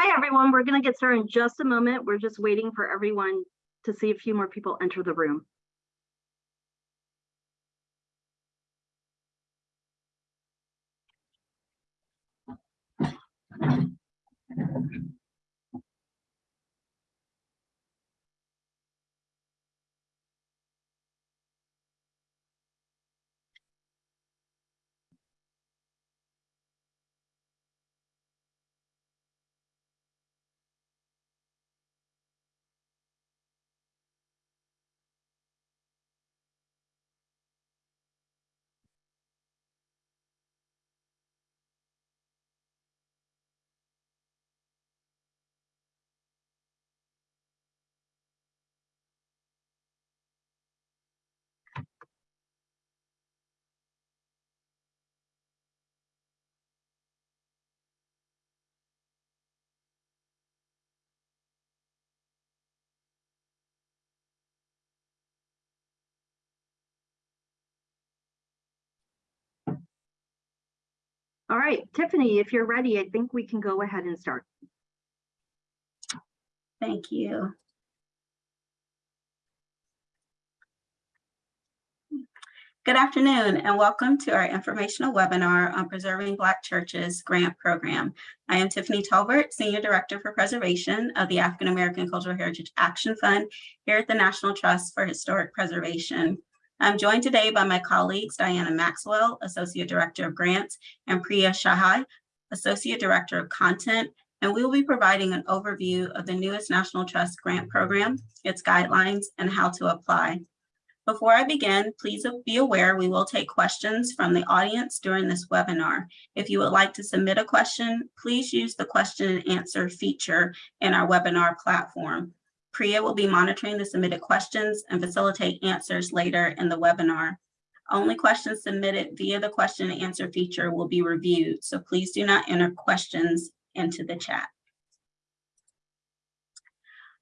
Hi, everyone. We're going to get started in just a moment. We're just waiting for everyone to see a few more people enter the room. All right, Tiffany, if you're ready, I think we can go ahead and start. Thank you. Good afternoon and welcome to our informational webinar on Preserving Black Churches Grant Program. I am Tiffany Tolbert, Senior Director for Preservation of the African American Cultural Heritage Action Fund here at the National Trust for Historic Preservation. I'm joined today by my colleagues, Diana Maxwell, Associate Director of Grants, and Priya Chhaya, Associate Director of Content, and we will be providing an overview of the newest National Trust Grant Program, its guidelines, and how to apply. Before I begin, please be aware we will take questions from the audience during this webinar. If you would like to submit a question, please use the question and answer feature in our webinar platform. Priya will be monitoring the submitted questions and facilitate answers later in the webinar. Only questions submitted via the question and answer feature will be reviewed, so please do not enter questions into the chat.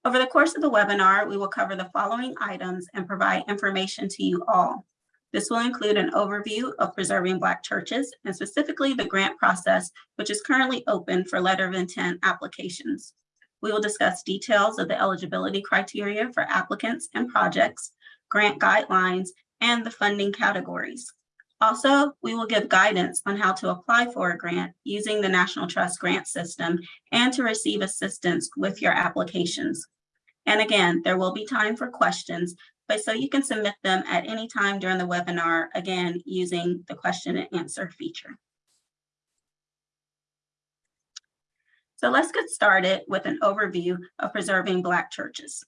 Over the course of the webinar, we will cover the following items and provide information to you all. This will include an overview of preserving Black churches and specifically the grant process, which is currently open for letter of intent applications. We will discuss details of the eligibility criteria for applicants and projects, grant guidelines, and the funding categories. Also, we will give guidance on how to apply for a grant using the National Trust grant system and to receive assistance with your applications. And again, there will be time for questions, but so you can submit them at any time during the webinar, again, using the question and answer feature. So let's get started with an overview of preserving Black churches.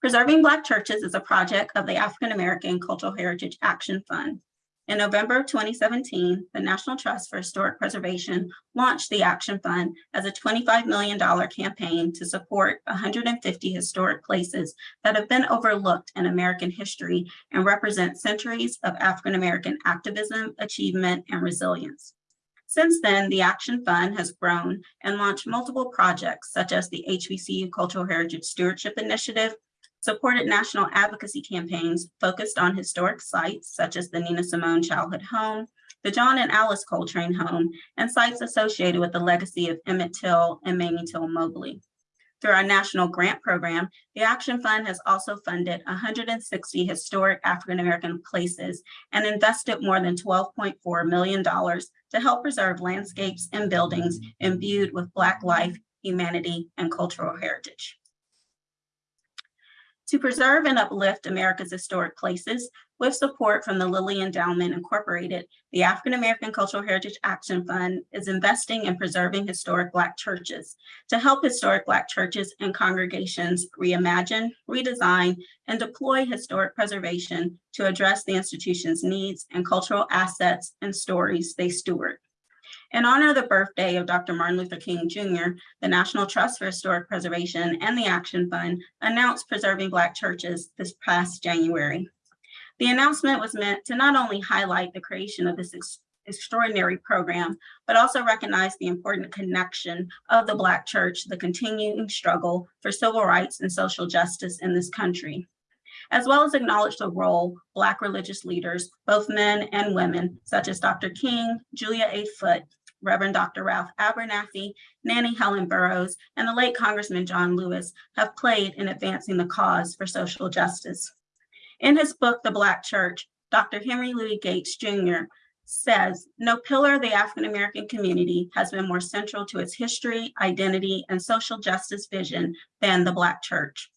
Preserving Black churches is a project of the African American Cultural Heritage Action Fund. In November of 2017, the National Trust for Historic Preservation launched the Action Fund as a $25 million campaign to support 150 historic places that have been overlooked in American history and represent centuries of African American activism, achievement, and resilience. Since then, the Action Fund has grown and launched multiple projects such as the HBCU Cultural Heritage Stewardship Initiative, supported national advocacy campaigns focused on historic sites such as the Nina Simone Childhood Home, the John and Alice Coltrane Home, and sites associated with the legacy of Emmett Till and Mamie Till Mobley. Through our national grant program, the Action Fund has also funded 160 historic African American places and invested more than $12.4 million to help preserve landscapes and buildings imbued with Black life, humanity, and cultural heritage. To preserve and uplift America's historic places, with support from the Lilly Endowment Incorporated, the African American Cultural Heritage Action Fund is investing in preserving historic Black churches to help historic Black churches and congregations reimagine, redesign, and deploy historic preservation to address the institution's needs and cultural assets and stories they steward. In honor of the birthday of Dr. Martin Luther King Jr., the National Trust for Historic Preservation and the Action Fund announced Preserving Black Churches this past January. The announcement was meant to not only highlight the creation of this ex extraordinary program, but also recognize the important connection of the Black church, the continuing struggle for civil rights and social justice in this country as well as acknowledge the role Black religious leaders, both men and women, such as Dr. King, Julia A. Foote, Reverend Dr. Ralph Abernathy, Nannie Helen Burroughs, and the late Congressman John Lewis have played in advancing the cause for social justice. In his book, The Black Church, Dr. Henry Louis Gates Jr. says, no pillar of the African-American community has been more central to its history, identity, and social justice vision than the Black Church.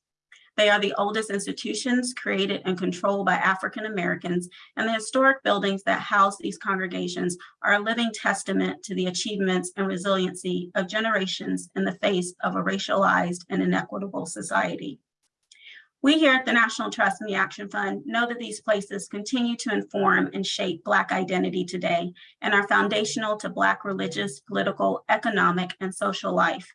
They are the oldest institutions created and controlled by African Americans, and the historic buildings that house these congregations are a living testament to the achievements and resiliency of generations in the face of a racialized and inequitable society. We here at the National Trust and the Action Fund know that these places continue to inform and shape Black identity today and are foundational to Black religious, political, economic, and social life.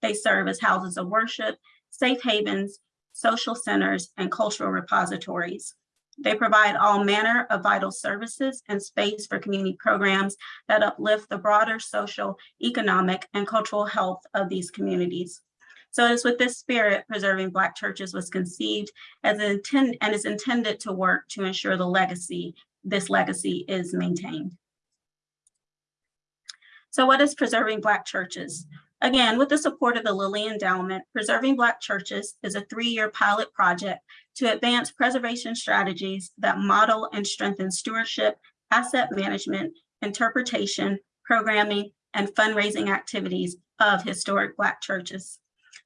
They serve as houses of worship, safe havens, social centers, and cultural repositories. They provide all manner of vital services and space for community programs that uplift the broader social, economic, and cultural health of these communities. So it is with this spirit, Preserving Black Churches was conceived as an intent and is intended to work to ensure the legacy, this legacy is maintained. So what is Preserving Black Churches? Again, with the support of the Lilly Endowment, Preserving Black Churches is a three-year pilot project to advance preservation strategies that model and strengthen stewardship, asset management, interpretation, programming, and fundraising activities of historic Black churches.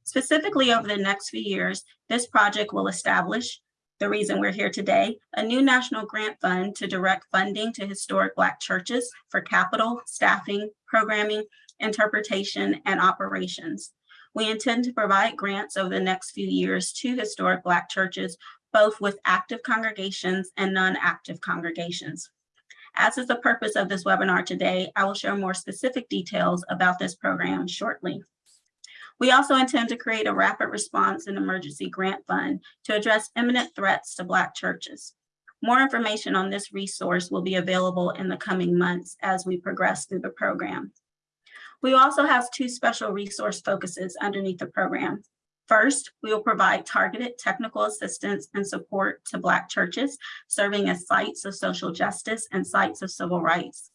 Specifically over the next few years, this project will establish, the reason we're here today, a new national grant fund to direct funding to historic Black churches for capital, staffing, programming, interpretation, and operations. We intend to provide grants over the next few years to historic Black churches, both with active congregations and non-active congregations. As is the purpose of this webinar today, I will share more specific details about this program shortly. We also intend to create a rapid response and emergency grant fund to address imminent threats to Black churches. More information on this resource will be available in the coming months as we progress through the program. We also have two special resource focuses underneath the program. First, we will provide targeted technical assistance and support to Black churches, serving as sites of social justice and sites of civil rights.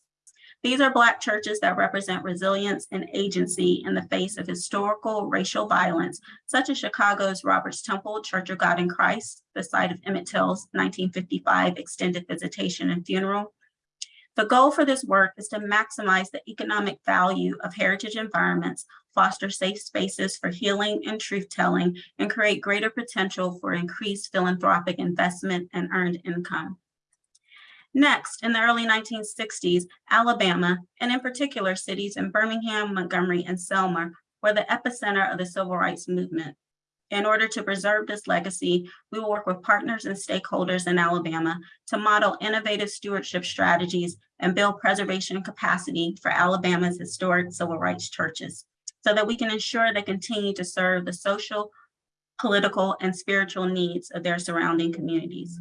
These are Black churches that represent resilience and agency in the face of historical racial violence, such as Chicago's Roberts Temple Church of God in Christ, the site of Emmett Till's 1955 extended visitation and funeral. The goal for this work is to maximize the economic value of heritage environments, foster safe spaces for healing and truth-telling, and create greater potential for increased philanthropic investment and earned income. Next, in the early 1960s, Alabama, and in particular cities in Birmingham, Montgomery, and Selma, were the epicenter of the civil rights movement. In order to preserve this legacy, we will work with partners and stakeholders in Alabama to model innovative stewardship strategies and build preservation capacity for Alabama's historic civil rights churches so that we can ensure they continue to serve the social, political, and spiritual needs of their surrounding communities.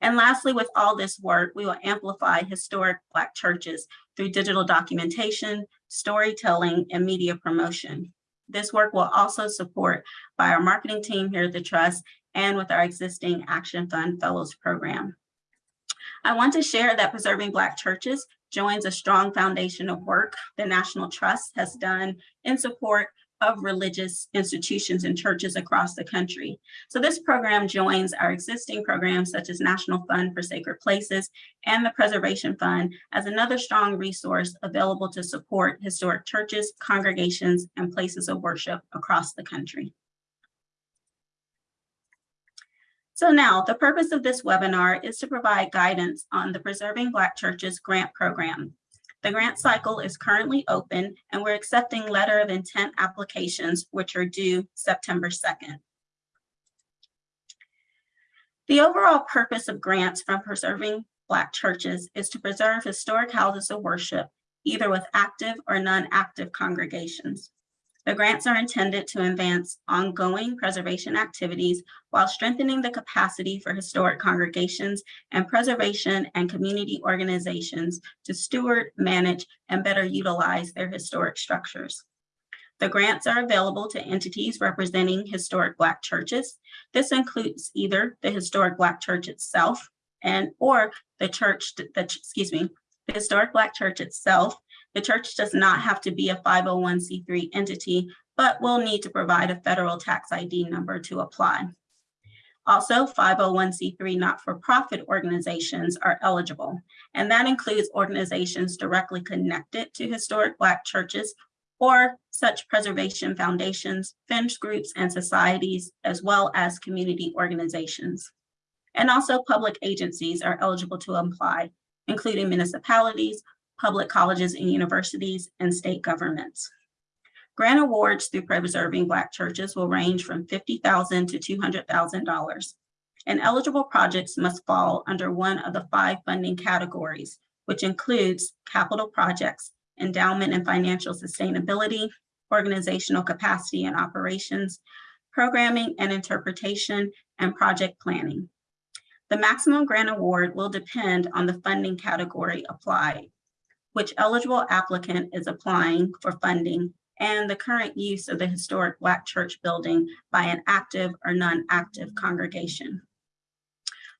And lastly, with all this work, we will amplify historic Black churches through digital documentation, storytelling, and media promotion. This work will also support by our marketing team here at the Trust and with our existing Action Fund Fellows Program. I want to share that Preserving Black Churches joins a strong foundation of work the National Trust has done in support of religious institutions and churches across the country. So this program joins our existing programs such as National Fund for Sacred Places and the Preservation Fund as another strong resource available to support historic churches, congregations, and places of worship across the country. So now the purpose of this webinar is to provide guidance on the Preserving Black Churches grant program. The grant cycle is currently open and we're accepting letter of intent applications, which are due September 2nd. The overall purpose of grants from preserving Black churches is to preserve historic houses of worship, either with active or non-active congregations. The grants are intended to advance ongoing preservation activities while strengthening the capacity for historic congregations and preservation and community organizations to steward, manage, and better utilize their historic structures. The grants are available to entities representing historic Black churches. This includes either the historic Black church itself and or the church, that excuse me, the historic Black church itself, The church does not have to be a 501c3 entity, but will need to provide a federal tax ID number to apply. Also, 501c3 not-for-profit organizations are eligible, and that includes organizations directly connected to historic Black churches or such preservation foundations, fringe groups, and societies, as well as community organizations. And also public agencies are eligible to apply, including municipalities, public colleges and universities, and state governments. Grant awards through Preserving Black Churches will range from 50,000 to $200,000. And eligible projects must fall under one of the five funding categories, which includes capital projects, endowment and financial sustainability, organizational capacity and operations, programming and interpretation, and project planning. The maximum grant award will depend on the funding category applied, which eligible applicant is applying for funding and the current use of the historic Black church building by an active or non-active congregation.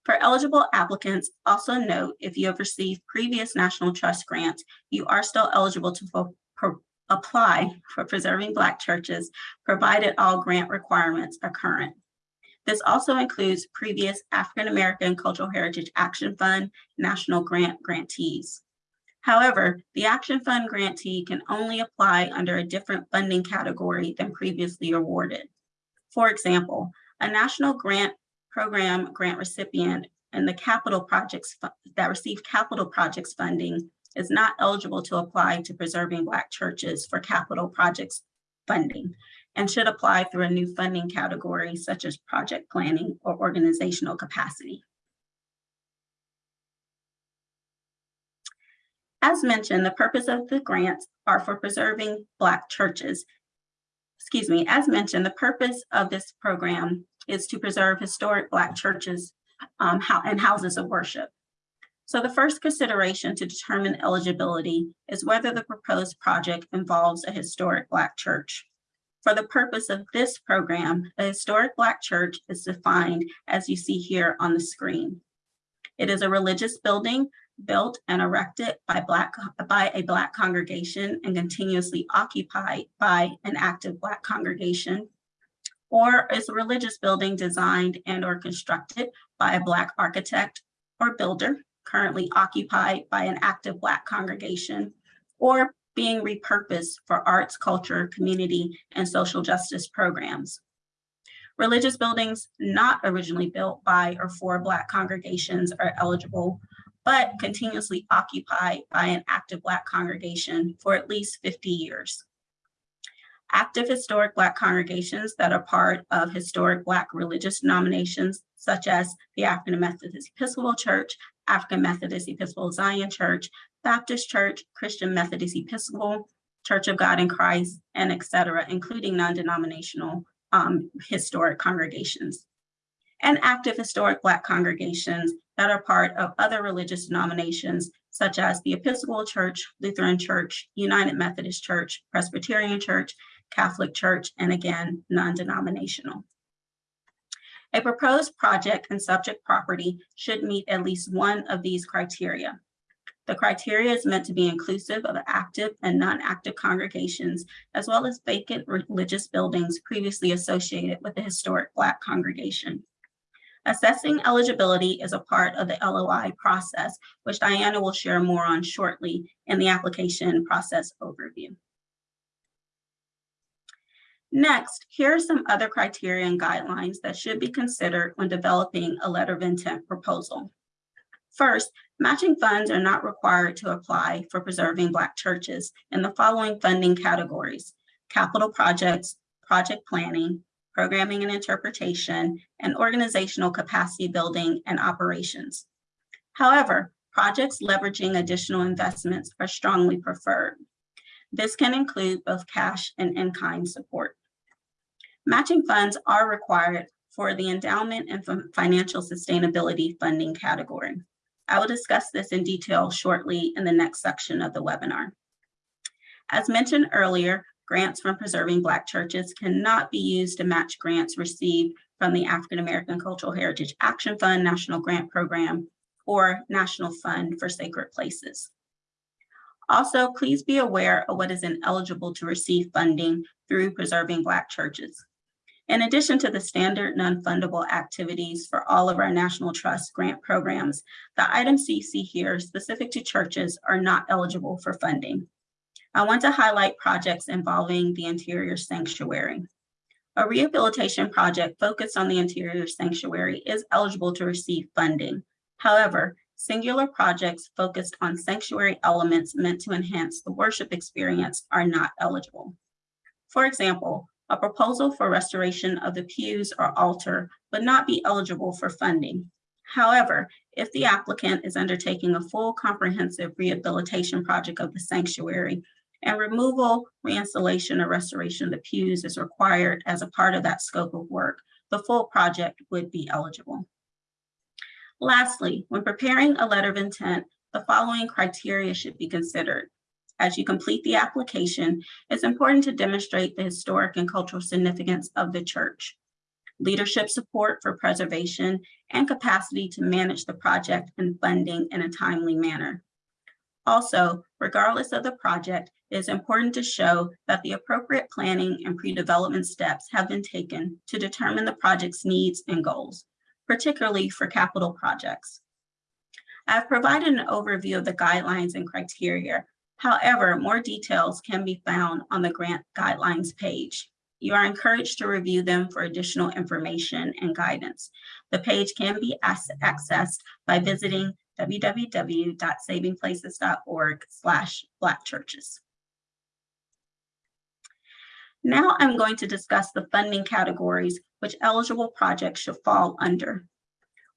For eligible applicants, also note if you have received previous National Trust grants, you are still eligible to apply for preserving Black churches, provided all grant requirements are current. This also includes previous African American Cultural Heritage Action Fund National Grant grantees. However, the Action Fund grantee can only apply under a different funding category than previously awarded. For example, a national grant program grant recipient and the capital projects that receive capital projects funding is not eligible to apply to preserving Black churches for capital projects funding and should apply through a new funding category such as project planning or organizational capacity. As mentioned, the purpose of the grants are for preserving Black churches. Excuse me, as mentioned, the purpose of this program is to preserve historic Black churches um, and houses of worship. So the first consideration to determine eligibility is whether the proposed project involves a historic Black church. For the purpose of this program, a historic Black church is defined as you see here on the screen. It is a religious building built and erected by Black, by a Black congregation and continuously occupied by an active Black congregation, or is a religious building designed and or constructed by a Black architect or builder currently occupied by an active Black congregation, or being repurposed for arts, culture, community, and social justice programs. Religious buildings not originally built by or for Black congregations are eligible but continuously occupied by an active Black congregation for at least 50 years. Active historic Black congregations that are part of historic Black religious denominations, such as the African Methodist Episcopal Church, African Methodist Episcopal Zion Church, Baptist Church, Christian Methodist Episcopal, Church of God in Christ, and et cetera, including non-denominational um, historic congregations. And active historic Black congregations that are part of other religious denominations, such as the Episcopal Church, Lutheran Church, United Methodist Church, Presbyterian Church, Catholic Church, and again, non-denominational. A proposed project and subject property should meet at least one of these criteria. The criteria is meant to be inclusive of active and non-active congregations, as well as vacant religious buildings previously associated with the historic Black congregation. Assessing eligibility is a part of the LOI process, which Diana will share more on shortly in the application process overview. Next, here are some other criteria and guidelines that should be considered when developing a letter of intent proposal. First, matching funds are not required to apply for preserving Black churches in the following funding categories, capital projects, project planning, programming and interpretation, and organizational capacity building and operations. However, projects leveraging additional investments are strongly preferred. This can include both cash and in-kind support. Matching funds are required for the endowment and financial sustainability funding category. I will discuss this in detail shortly in the next section of the webinar. As mentioned earlier, grants from preserving Black churches cannot be used to match grants received from the African American Cultural Heritage Action Fund National Grant Program or National Fund for Sacred Places. Also, please be aware of what is ineligible to receive funding through Preserving Black Churches. In addition to the standard non-fundable activities for all of our National Trust grant programs, the items you see here specific to churches are not eligible for funding. I want to highlight projects involving the interior sanctuary. A rehabilitation project focused on the interior sanctuary is eligible to receive funding. However, singular projects focused on sanctuary elements meant to enhance the worship experience are not eligible. For example, a proposal for restoration of the pews or altar would not be eligible for funding. However, if the applicant is undertaking a full comprehensive rehabilitation project of the sanctuary and removal, reinstallation, or restoration of the pews is required as a part of that scope of work, the full project would be eligible. Lastly, when preparing a letter of intent, the following criteria should be considered. As you complete the application, it's important to demonstrate the historic and cultural significance of the church, leadership support for preservation, and capacity to manage the project and funding in a timely manner. Also, regardless of the project, it is important to show that the appropriate planning and pre-development steps have been taken to determine the project's needs and goals, particularly for capital projects. I've provided an overview of the guidelines and criteria. However, more details can be found on the grant guidelines page. You are encouraged to review them for additional information and guidance. The page can be accessed by visiting www.savingplaces.org slash black churches. Now I'm going to discuss the funding categories which eligible projects should fall under.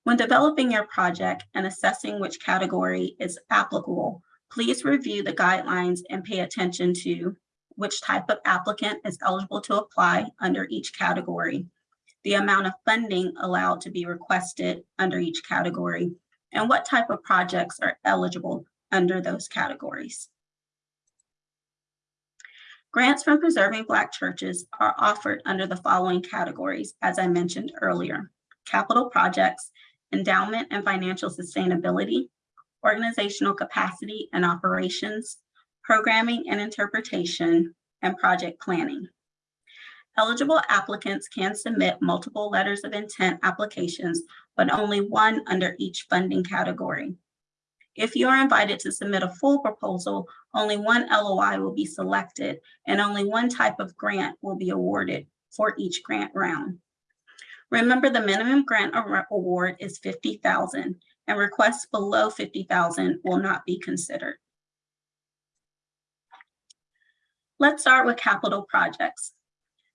When developing your project and assessing which category is applicable, please review the guidelines and pay attention to which type of applicant is eligible to apply under each category, the amount of funding allowed to be requested under each category, and what type of projects are eligible under those categories. Grants from Preserving Black Churches are offered under the following categories, as I mentioned earlier. Capital projects, endowment and financial sustainability, organizational capacity and operations, programming and interpretation, and project planning. Eligible applicants can submit multiple letters of intent applications, but only one under each funding category. If you are invited to submit a full proposal, only one LOI will be selected and only one type of grant will be awarded for each grant round. Remember the minimum grant award is 50,000 and requests below 50,000 will not be considered. Let's start with capital projects.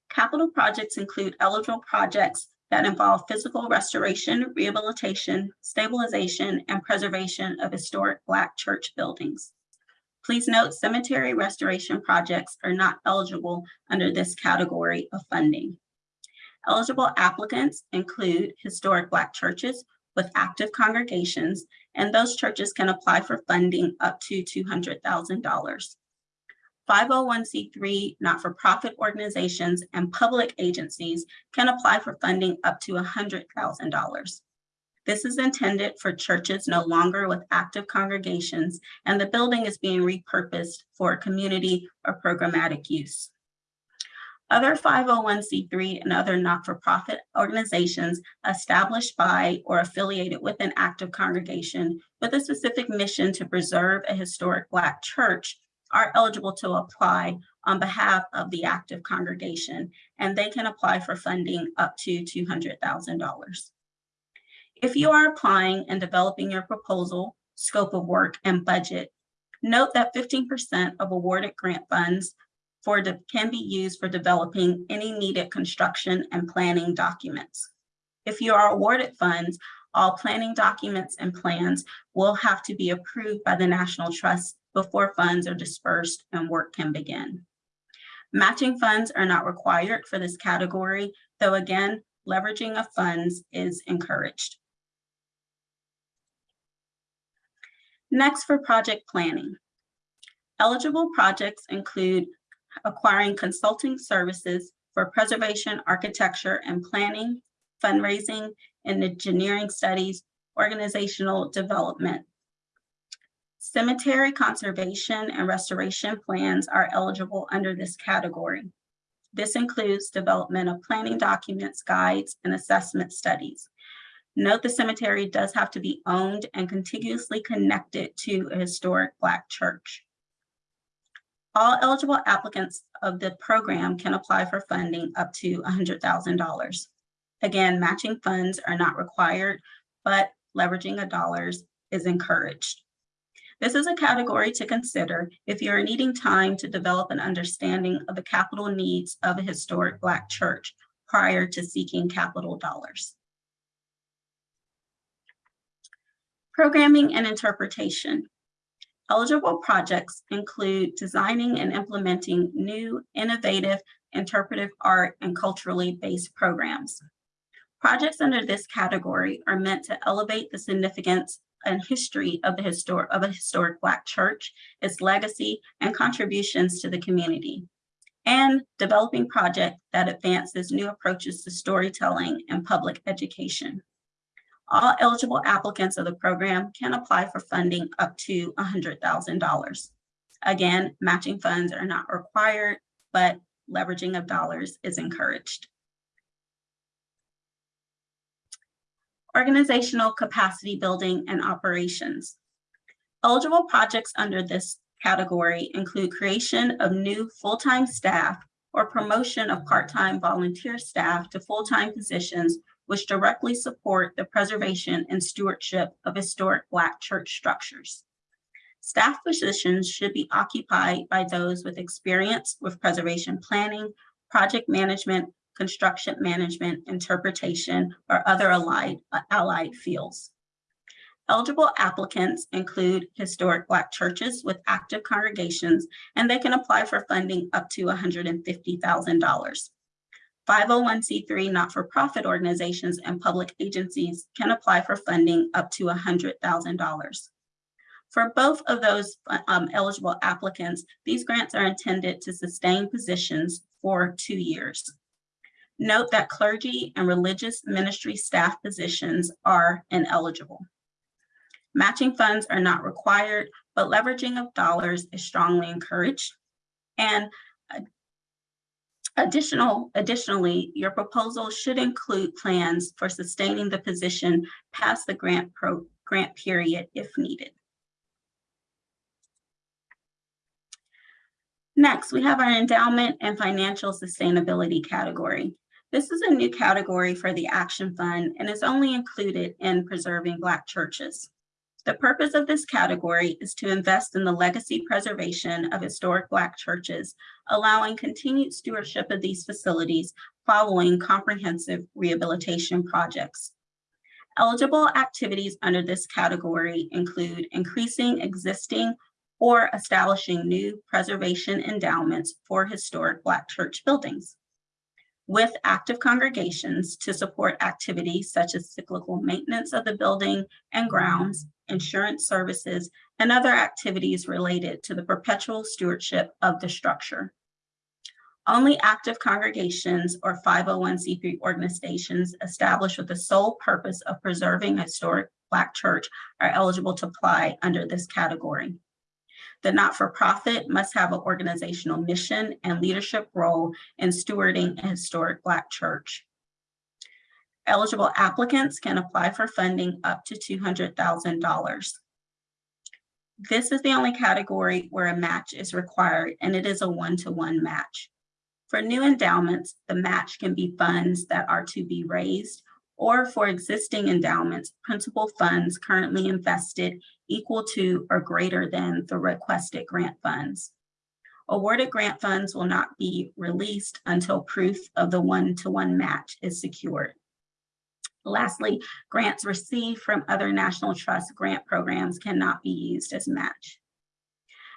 Capital projects include eligible projects that involve physical restoration, rehabilitation, stabilization, and preservation of historic Black church buildings. Please note cemetery restoration projects are not eligible under this category of funding. Eligible applicants include historic Black churches with active congregations, and those churches can apply for funding up to $200,000. 501c3 not-for-profit organizations and public agencies can apply for funding up to $100,000. This is intended for churches no longer with active congregations and the building is being repurposed for community or programmatic use. Other 501c3 and other not-for-profit organizations established by or affiliated with an active congregation with a specific mission to preserve a historic Black church are eligible to apply on behalf of the active congregation, and they can apply for funding up to $200,000. If you are applying and developing your proposal, scope of work, and budget, note that 15% of awarded grant funds for can be used for developing any needed construction and planning documents. If you are awarded funds, all planning documents and plans will have to be approved by the National Trust before funds are dispersed and work can begin. Matching funds are not required for this category, though again, leveraging of funds is encouraged. Next for project planning. Eligible projects include acquiring consulting services for preservation, architecture, and planning, fundraising, and engineering studies, organizational development, Cemetery conservation and restoration plans are eligible under this category. This includes development of planning documents, guides, and assessment studies. Note the cemetery does have to be owned and contiguously connected to a historic Black church. All eligible applicants of the program can apply for funding up to $100,000. Again, matching funds are not required, but leveraging of dollars is encouraged. This is a category to consider if you are needing time to develop an understanding of the capital needs of a historic Black church prior to seeking capital dollars. Programming and interpretation. Eligible projects include designing and implementing new, innovative, interpretive art and culturally based programs. Projects under this category are meant to elevate the significance and history of the historic of a historic Black church, its legacy and contributions to the community, and developing project that advances new approaches to storytelling and public education. All eligible applicants of the program can apply for funding up to $100,000. Again, matching funds are not required, but leveraging of dollars is encouraged. Organizational capacity building and operations. Eligible projects under this category include creation of new full-time staff or promotion of part-time volunteer staff to full-time positions which directly support the preservation and stewardship of historic Black church structures. Staff positions should be occupied by those with experience with preservation planning, project management, construction management, interpretation, or other allied, allied fields. Eligible applicants include historic Black churches with active congregations, and they can apply for funding up to $150,000. 501c3 not-for-profit organizations and public agencies can apply for funding up to $100,000. For both of those um, eligible applicants, these grants are intended to sustain positions for two years. Note that clergy and religious ministry staff positions are ineligible. Matching funds are not required, but leveraging of dollars is strongly encouraged. And Additional, additionally, your proposal should include plans for sustaining the position past the grant pro, grant period if needed. Next, we have our endowment and financial sustainability category. This is a new category for the Action Fund and is only included in preserving Black churches. The purpose of this category is to invest in the legacy preservation of historic Black churches, allowing continued stewardship of these facilities following comprehensive rehabilitation projects. Eligible activities under this category include increasing existing or establishing new preservation endowments for historic Black church buildings with active congregations to support activities such as cyclical maintenance of the building and grounds, insurance services, and other activities related to the perpetual stewardship of the structure. Only active congregations or 501c3 organizations established with the sole purpose of preserving a historic Black church are eligible to apply under this category. The not-for-profit must have an organizational mission and leadership role in stewarding a historic Black church. Eligible applicants can apply for funding up to $200,000. This is the only category where a match is required and it is a one-to-one -one match. For new endowments, the match can be funds that are to be raised or for existing endowments, principal funds currently invested equal to or greater than the requested grant funds. Awarded grant funds will not be released until proof of the one-to-one -one match is secured. Lastly, grants received from other National Trust grant programs cannot be used as match.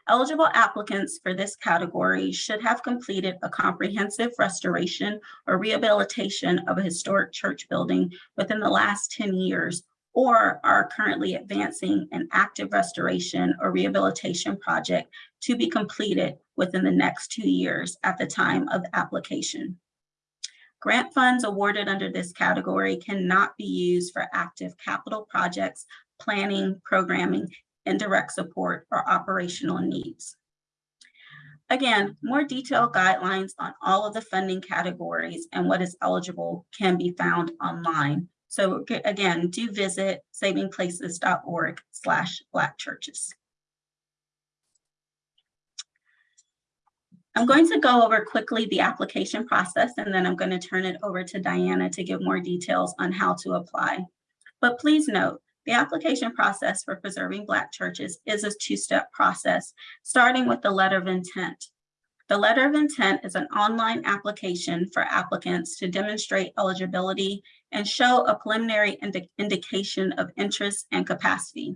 Eligible applicants for this category should have completed a comprehensive restoration or rehabilitation of a historic church building within the last 10 years or are currently advancing an active restoration or rehabilitation project to be completed within the next two years at the time of application. Grant funds awarded under this category cannot be used for active capital projects, planning, programming, indirect support, or operational needs. Again, more detailed guidelines on all of the funding categories and what is eligible can be found online. So again, do visit savingplaces.org slash black churches. I'm going to go over quickly the application process and then I'm going to turn it over to Diana to give more details on how to apply. But please note, the application process for preserving Black churches is a two-step process, starting with the letter of intent. The letter of intent is an online application for applicants to demonstrate eligibility and show a preliminary indi- indication of interest and capacity.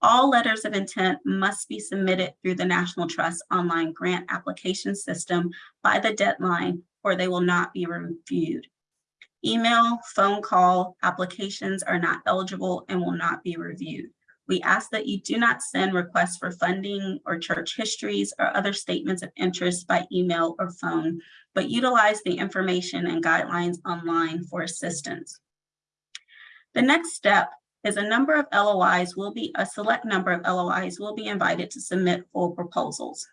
All letters of intent must be submitted through the National Trust online grant application system by the deadline or they will not be reviewed. Email, phone call applications are not eligible and will not be reviewed. We ask that you do not send requests for funding or church histories or other statements of interest by email or phone, but utilize the information and guidelines online for assistance. The next step is a number of LOIs will be, a select number of LOIs will be invited to submit full proposals.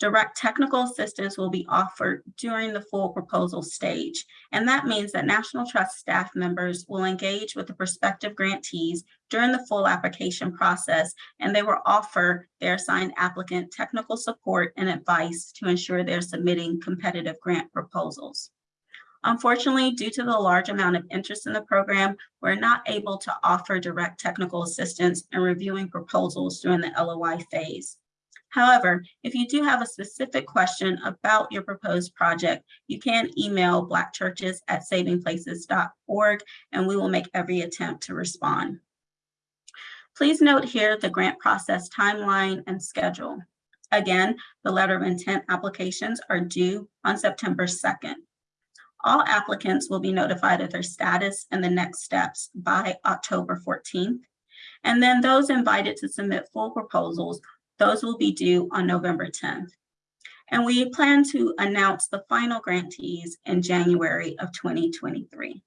Direct technical assistance will be offered during the full proposal stage. And that means that National Trust staff members will engage with the prospective grantees during the full application process, and they will offer their assigned applicant technical support and advice to ensure they're submitting competitive grant proposals. Unfortunately, due to the large amount of interest in the program, we're not able to offer direct technical assistance in reviewing proposals during the LOI phase. However, if you do have a specific question about your proposed project, you can email blackchurches@savingplaces.org and we will make every attempt to respond. Please note here the grant process timeline and schedule. Again, the letter of intent applications are due on September 2nd. All applicants will be notified of their status and the next steps by October 14th. And then those invited to submit full proposals those will be due on November 10th. And we plan to announce the final grantees in January of 2023.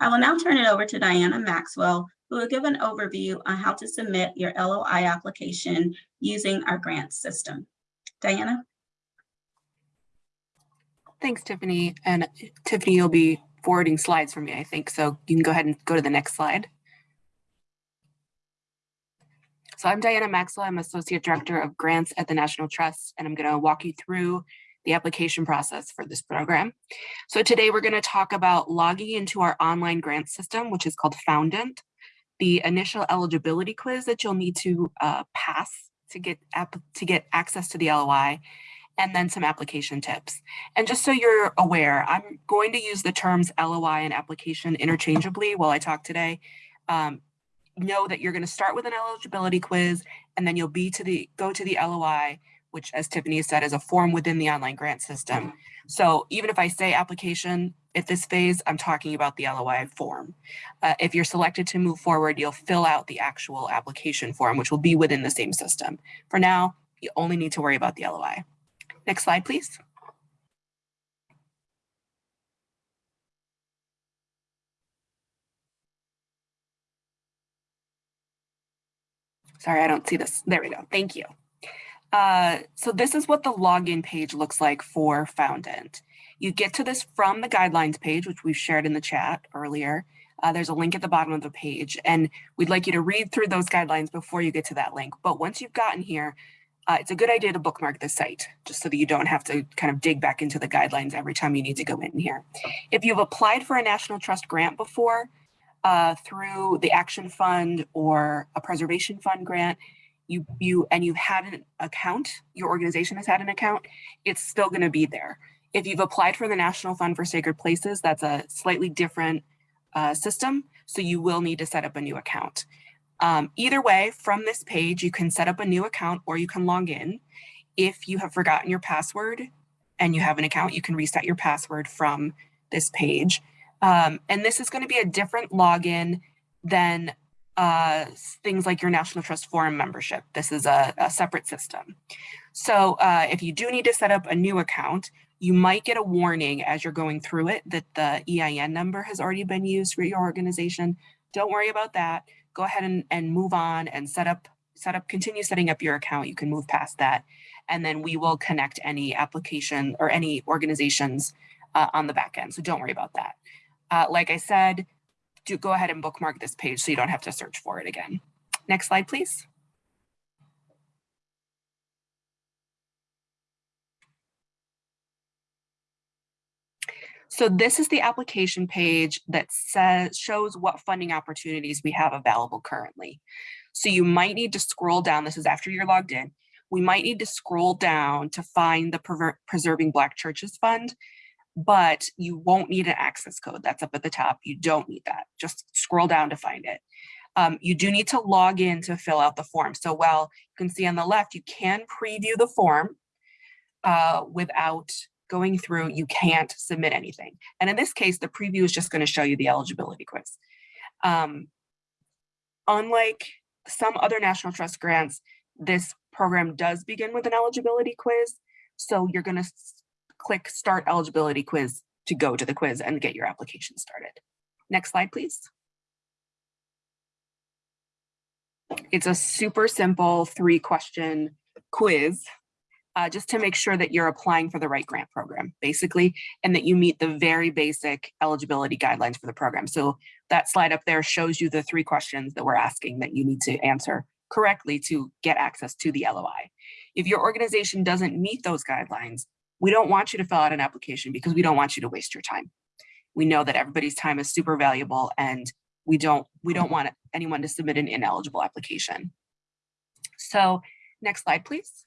I will now turn it over to Diana Maxwell, who will give an overview on how to submit your LOI application using our grant system. Diana? Thanks, Tiffany. And Tiffany, you'll be forwarding slides for me, I think. So you can go ahead and go to the next slide. So I'm Diana Maxwell. I'm Associate Director of Grants at the National Trust, and I'm going to walk you through the application process for this program. So today we're going to talk about logging into our online grant system, which is called Foundant, the initial eligibility quiz that you'll need to uh, pass to get to get access to the LOI, and then some application tips. And just so you're aware, I'm going to use the terms LOI and application interchangeably while I talk today. Um, know that you're going to start with an eligibility quiz and then you'll be to the go to the LOI, which as Tiffany said is a form within the online grant system. So even if I say application at this phase, I'm talking about the LOI form. Uh, if you're selected to move forward, you'll fill out the actual application form, which will be within the same system. For now, you only need to worry about the LOI. Next slide, please. Sorry, I don't see this. There we go. Thank you. Uh, so this is what the login page looks like for Foundant. You get to this from the guidelines page, which we've shared in the chat earlier. Uh, there's a link at the bottom of the page, and we'd like you to read through those guidelines before you get to that link. But once you've gotten here, uh, it's a good idea to bookmark the site, just so that you don't have to kind of dig back into the guidelines every time you need to go in here. If you've applied for a National Trust grant before, uh, through the Action Fund or a Preservation Fund grant, you you and you've had an account, your organization has had an account, it's still going to be there. If you've applied for the National Fund for Sacred Places, that's a slightly different uh, system, so you will need to set up a new account. Um, either way, from this page, you can set up a new account or you can log in. If you have forgotten your password and you have an account, you can reset your password from this page. Um, and this is going to be a different login than uh, things like your National Trust Forum membership. This is a, a separate system. So uh, if you do need to set up a new account, you might get a warning as you're going through it that the EIN number has already been used for your organization. don't worry about that. Go ahead and, and move on and set up, set up, continue setting up your account. You can move past that. And then we will connect any application or any organizations uh, on the back end. So don't worry about that. Uh, like I said, do go ahead and bookmark this page so you don't have to search for it again. Next slide, please. So this is the application page that says shows what funding opportunities we have available currently. So you might need to scroll down. This is after you're logged in. We might need to scroll down to find the Preserving Black Churches Fund, but you won't need an access code. That's up at the top. You don't need that. Just scroll down to find it. Um, you do need to log in to fill out the form. So while you can see on the left, you can preview the form uh, without going through, you can't submit anything. And in this case, the preview is just going to show you the eligibility quiz. Um, unlike some other National Trust grants, this program does begin with an eligibility quiz. So you're going to click Start Eligibility Quiz to go to the quiz and get your application started. Next slide, please. It's a super simple three question quiz uh, just to make sure that you're applying for the right grant program, basically, and that you meet the very basic eligibility guidelines for the program. So that slide up there shows you the three questions that we're asking that you need to answer correctly to get access to the LOI. If your organization doesn't meet those guidelines, we don't want you to fill out an application because we don't want you to waste your time. We know that everybody's time is super valuable and we don't we don't want anyone to submit an ineligible application. So next slide, please.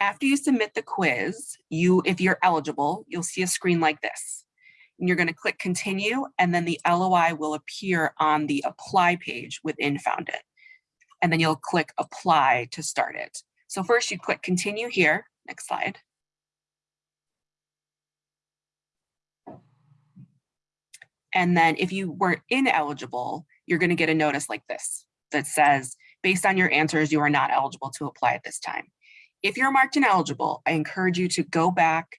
After you submit the quiz, you, if you're eligible, you'll see a screen like this. And you're going to click continue, and then the LOI will appear on the apply page within Foundant. And then you'll click apply to start it. So first you click continue here, next slide. And then if you were ineligible, you're going to get a notice like this that says, based on your answers, you are not eligible to apply at this time. If you're marked ineligible, I encourage you to go back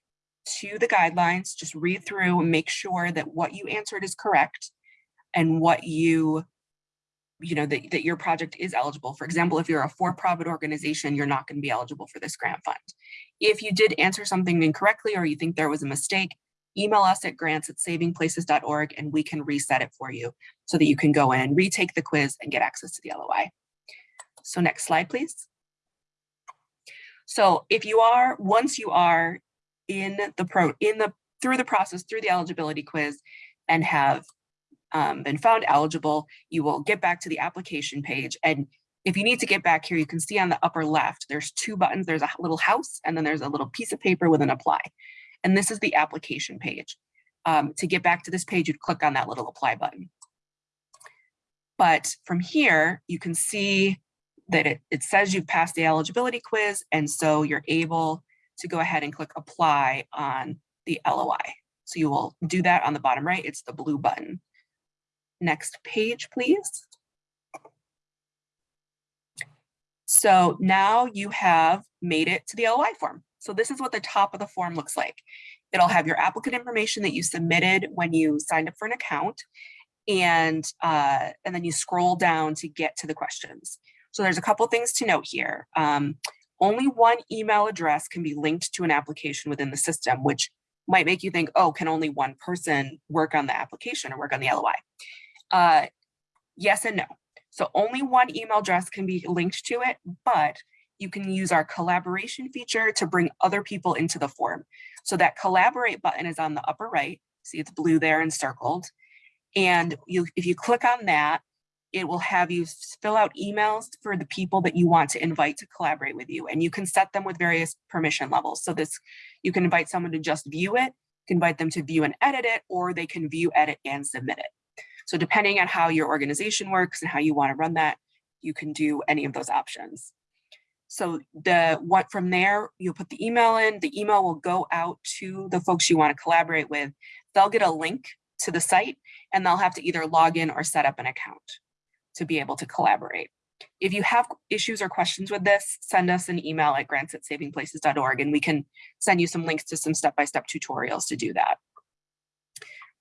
to the guidelines, just read through and make sure that what you answered is correct and what you, you know, that, that your project is eligible. For example, if you're a for-profit organization, you're not going to be eligible for this grant fund. If you did answer something incorrectly or you think there was a mistake, email us at grants at savingplaces.org and we can reset it for you so that you can go in retake the quiz and get access to the LOI. So next slide, please. So if you are, once you are in the pro, in the, through the process, through the eligibility quiz and have um, been found eligible, you will get back to the application page. And if you need to get back here, you can see on the upper left, there's two buttons. There's a little house and then there's a little piece of paper with an apply. And this is the application page. Um, to get back to this page, you'd click on that little apply button. But from here, you can see that it, it says you've passed the eligibility quiz, and so you're able to go ahead and click apply on the LOI. So you will do that on the bottom right, it's the blue button. Next page, please. So now you have made it to the LOI form. So this is what the top of the form looks like. It'll have your applicant information that you submitted when you signed up for an account, and, uh, and then you scroll down to get to the questions. So there's a couple things to note here. Um, only one email address can be linked to an application within the system, which might make you think, oh, can only one person work on the application or work on the LOI? Uh, yes and no. So only one email address can be linked to it, but you can use our collaboration feature to bring other people into the form. So that collaborate button is on the upper right. See it's blue there and circled. And you, if you click on that, it will have you fill out emails for the people that you want to invite to collaborate with you. And you can set them with various permission levels. So this, you can invite someone to just view it, invite them to view and edit it, or they can view, edit, and submit it. So depending on how your organization works and how you want to run that, you can do any of those options. So the what from there, you'll put the email in, the email will go out to the folks you want to collaborate with. They'll get a link to the site and they'll have to either log in or set up an account to be able to collaborate. If you have issues or questions with this, send us an email at grants at savingplaces.org and we can send you some links to some step-by-step -step tutorials to do that.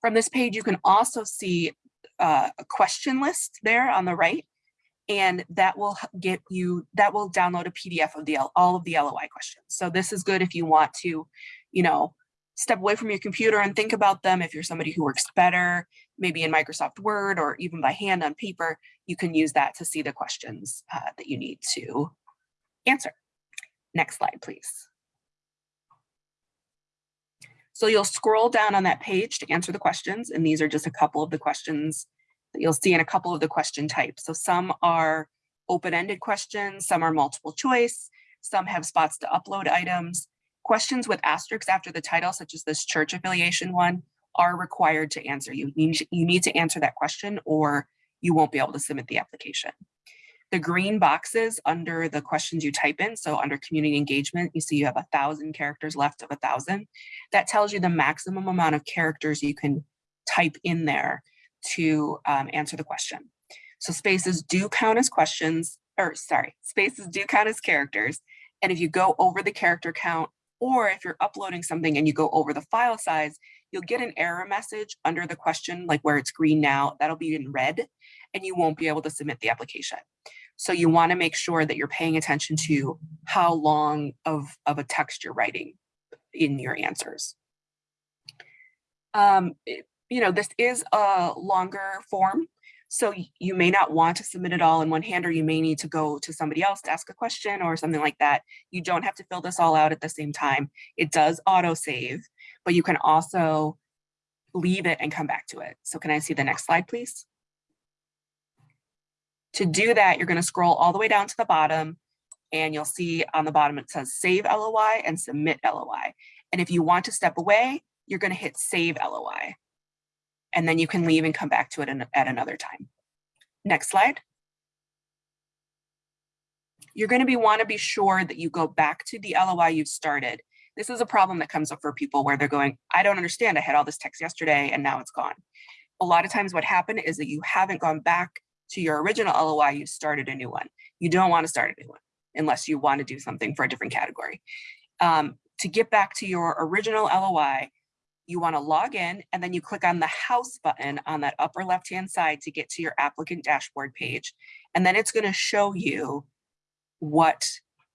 From this page, you can also see uh, a question list there on the right. And that will get you, that will download a PDF of the, all of the LOI questions. So this is good if you want to, you know, step away from your computer and think about them. If you're somebody who works better, maybe in Microsoft Word or even by hand on paper, you can use that to see the questions uh, that you need to answer. Next slide, please. So you'll scroll down on that page to answer the questions, and these are just a couple of the questions that you'll see in a couple of the question types. So some are open-ended questions, some are multiple choice, some have spots to upload items. Questions with asterisks after the title, such as this church affiliation one, are required to answer. You need, you need to answer that question or you won't be able to submit the application. The green boxes under the questions you type in, so under community engagement, you see you have a thousand characters left of a thousand. That tells you the maximum amount of characters you can type in there to um, answer the question. So spaces do count as questions, or sorry, spaces do count as characters. And if you go over the character count, or if you're uploading something and you go over the file size, you'll get an error message under the question, like where it's green now, that'll be in red, and you won't be able to submit the application. So you wanna make sure that you're paying attention to how long of, of a text you're writing in your answers. Um, you know, this is a longer form, so you may not want to submit it all in one hand, or you may need to go to somebody else to ask a question or something like that. You don't have to fill this all out at the same time. It does auto save, but you can also leave it and come back to it. So can I see the next slide, please? To do that, you're gonna scroll all the way down to the bottom and you'll see on the bottom, it says save LOI and submit LOI. And if you want to step away, you're gonna hit save LOI. And then you can leave and come back to it at another time. Next slide. You're gonna be, wanna be sure that you go back to the LOI you've started. This is a problem that comes up for people where they're going, I don't understand, I had all this text yesterday and now it's gone. A lot of times what happened is that you haven't gone back to your original LOI, you started a new one. You don't wanna start a new one unless you wanna do something for a different category. Um, to get back to your original LOI, you want to log in and then you click on the house button on that upper left hand side to get to your applicant dashboard page. And then it's going to show you what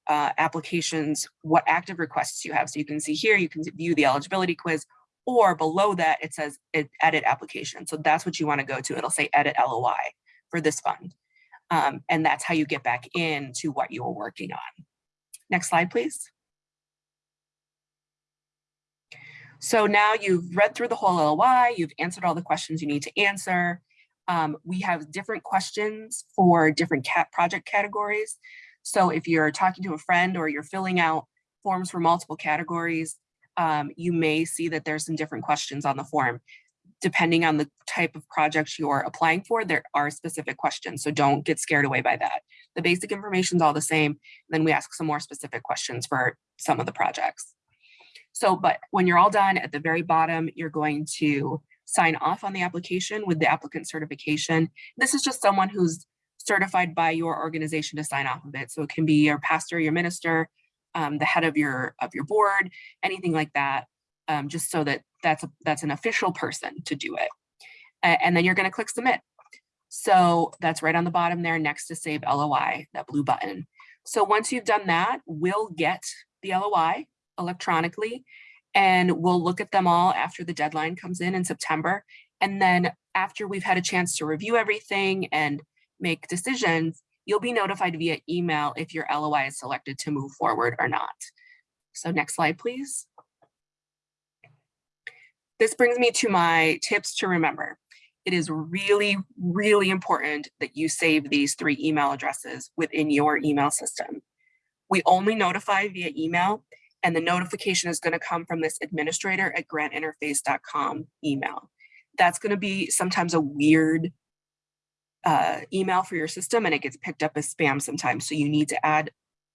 uh, applications, what active requests you have. So you can see here, you can view the eligibility quiz or below that it says ed- edit application. So that's what you want to go to. It'll say edit LOI for this fund. Um, and that's how you get back into what you were working on. Next slide, please. So now you've read through the whole LOI, you've answered all the questions you need to answer. Um, we have different questions for different cat project categories. So if you're talking to a friend or you're filling out forms for multiple categories, um, you may see that there's some different questions on the form. Depending on the type of project you're applying for, there are specific questions. So don't get scared away by that. The basic information is all the same. Then we ask some more specific questions for some of the projects. So, but when you're all done at the very bottom, you're going to sign off on the application with the applicant certification. This is just someone who's certified by your organization to sign off of it. So it can be your pastor, your minister, um, the head of your of your board, anything like that. Um, just so that that's a, that's an official person to do it. And then you're going to click submit. So that's right on the bottom there next to save LOI, that blue button. So once you've done that, we'll get the LOI electronically and we'll look at them all after the deadline comes in in September. And then after we've had a chance to review everything and make decisions, you'll be notified via email if your LOI is selected to move forward or not. So next slide, please. This brings me to my tips to remember. It is really, really important that you save these three email addresses within your email system. We only notify via email and the notification is going to come from this administrator at grantinterface.com email. That's going to be sometimes a weird uh, email for your system and it gets picked up as spam sometimes. So you need to add,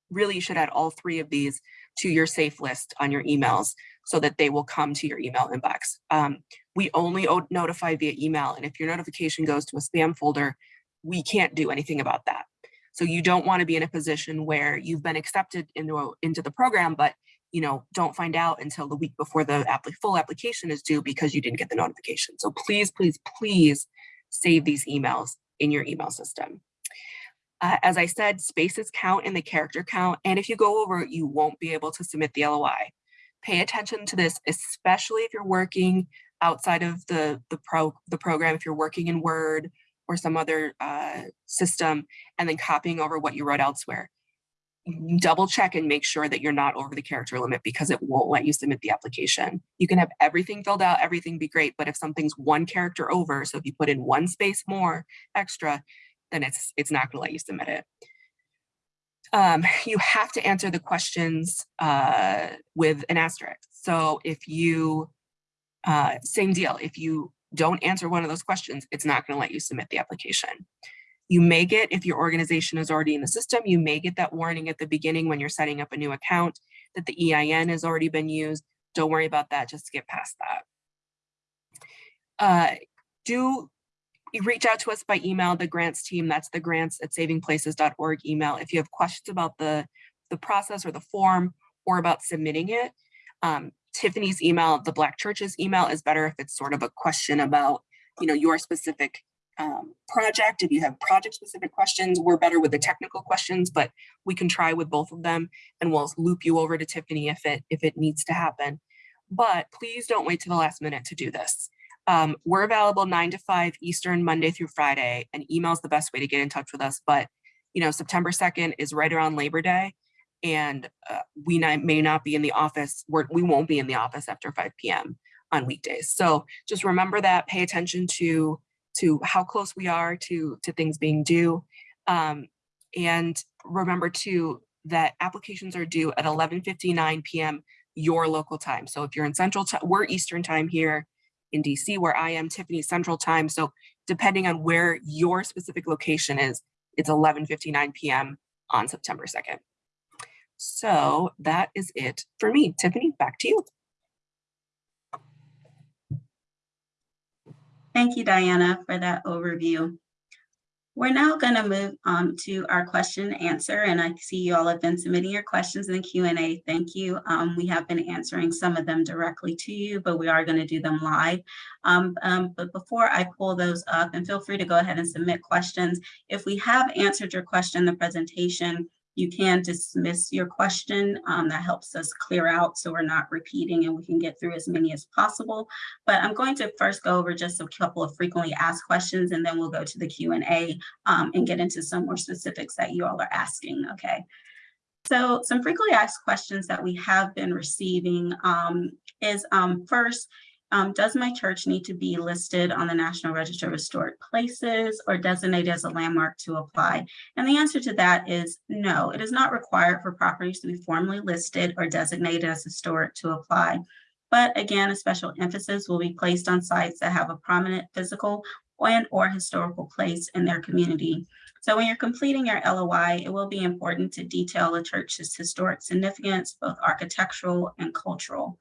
really you should add all three of these to your safe list on your emails so that they will come to your email inbox. Um, we only notify via email and if your notification goes to a spam folder, we can't do anything about that. So you don't want to be in a position where you've been accepted into, a- into the program, but you know, don't find out until the week before the full application is due because you didn't get the notification. So please, please, please save these emails in your email system. Uh, as I said, spaces count in the character count, and if you go over, it, you won't be able to submit the LOI. Pay attention to this, especially if you're working outside of the the pro the program. If you're working in Word or some other uh, system, and then copying over what you wrote elsewhere. Double check and make sure that you're not over the character limit because it won't let you submit the application. You can have everything filled out, everything be great, but if something's one character over, so if you put in one space more extra, then it's it's not going to let you submit it. Um, you have to answer the questions uh, with an asterisk. So if you, uh, same deal, if you don't answer one of those questions, it's not going to let you submit the application. You may get, if your organization is already in the system, you may get that warning at the beginning when you're setting up a new account that the EIN has already been used. Don't worry about that, just get past that. Uh, do reach out to us by email, the grants team, that's the grants at savingplaces.org email. If you have questions about the, the process or the form or about submitting it, um, Tiffany's email, the Black Church's email is better if it's sort of a question about, you know, your specific um, project. If you have project specific questions, we're better with the technical questions, but we can try with both of them and we'll loop you over to Tiffany if it, if it needs to happen. But please don't wait to the last minute to do this. Um, we're available nine to five Eastern, Monday through Friday, and email is the best way to get in touch with us. But, you know, September 2nd is right around Labor Day, and uh, we not, may not be in the office. We're, we won't be in the office after 5 p.m. on weekdays. So just remember that, pay attention to, to how close we are to, to things being due. Um, and remember too, that applications are due at 11.59 p.m. your local time. So if you're in Central, we're Eastern time here in DC where I am Tiffany Central Time. So depending on where your specific location is, it's 11:59 p.m. on September 2nd. So that is it for me. Tiffany, back to you. Thank you, Diana, for that overview. We're now going to move um, to our question and answer, and I see you all have been submitting your questions in the Q&A. Thank you. Um, we have been answering some of them directly to you, but we are going to do them live. Um, um, but before I pull those up, and feel free to go ahead and submit questions. If we have answered your question in the presentation, you can dismiss your question. Um, that helps us clear out so we're not repeating and we can get through as many as possible. But I'm going to first go over just a couple of frequently asked questions and then we'll go to the Q&A um, and get into some more specifics that you all are asking, okay? So some frequently asked questions that we have been receiving um, is um, first, um, does my church need to be listed on the National Register of Historic Places or designated as a landmark to apply? And the answer to that is no, it is not required for properties to be formally listed or designated as historic to apply. But again, a special emphasis will be placed on sites that have a prominent physical and or historical place in their community. So when you're completing your LOI, it will be important to detail a church's historic significance, both architectural and cultural.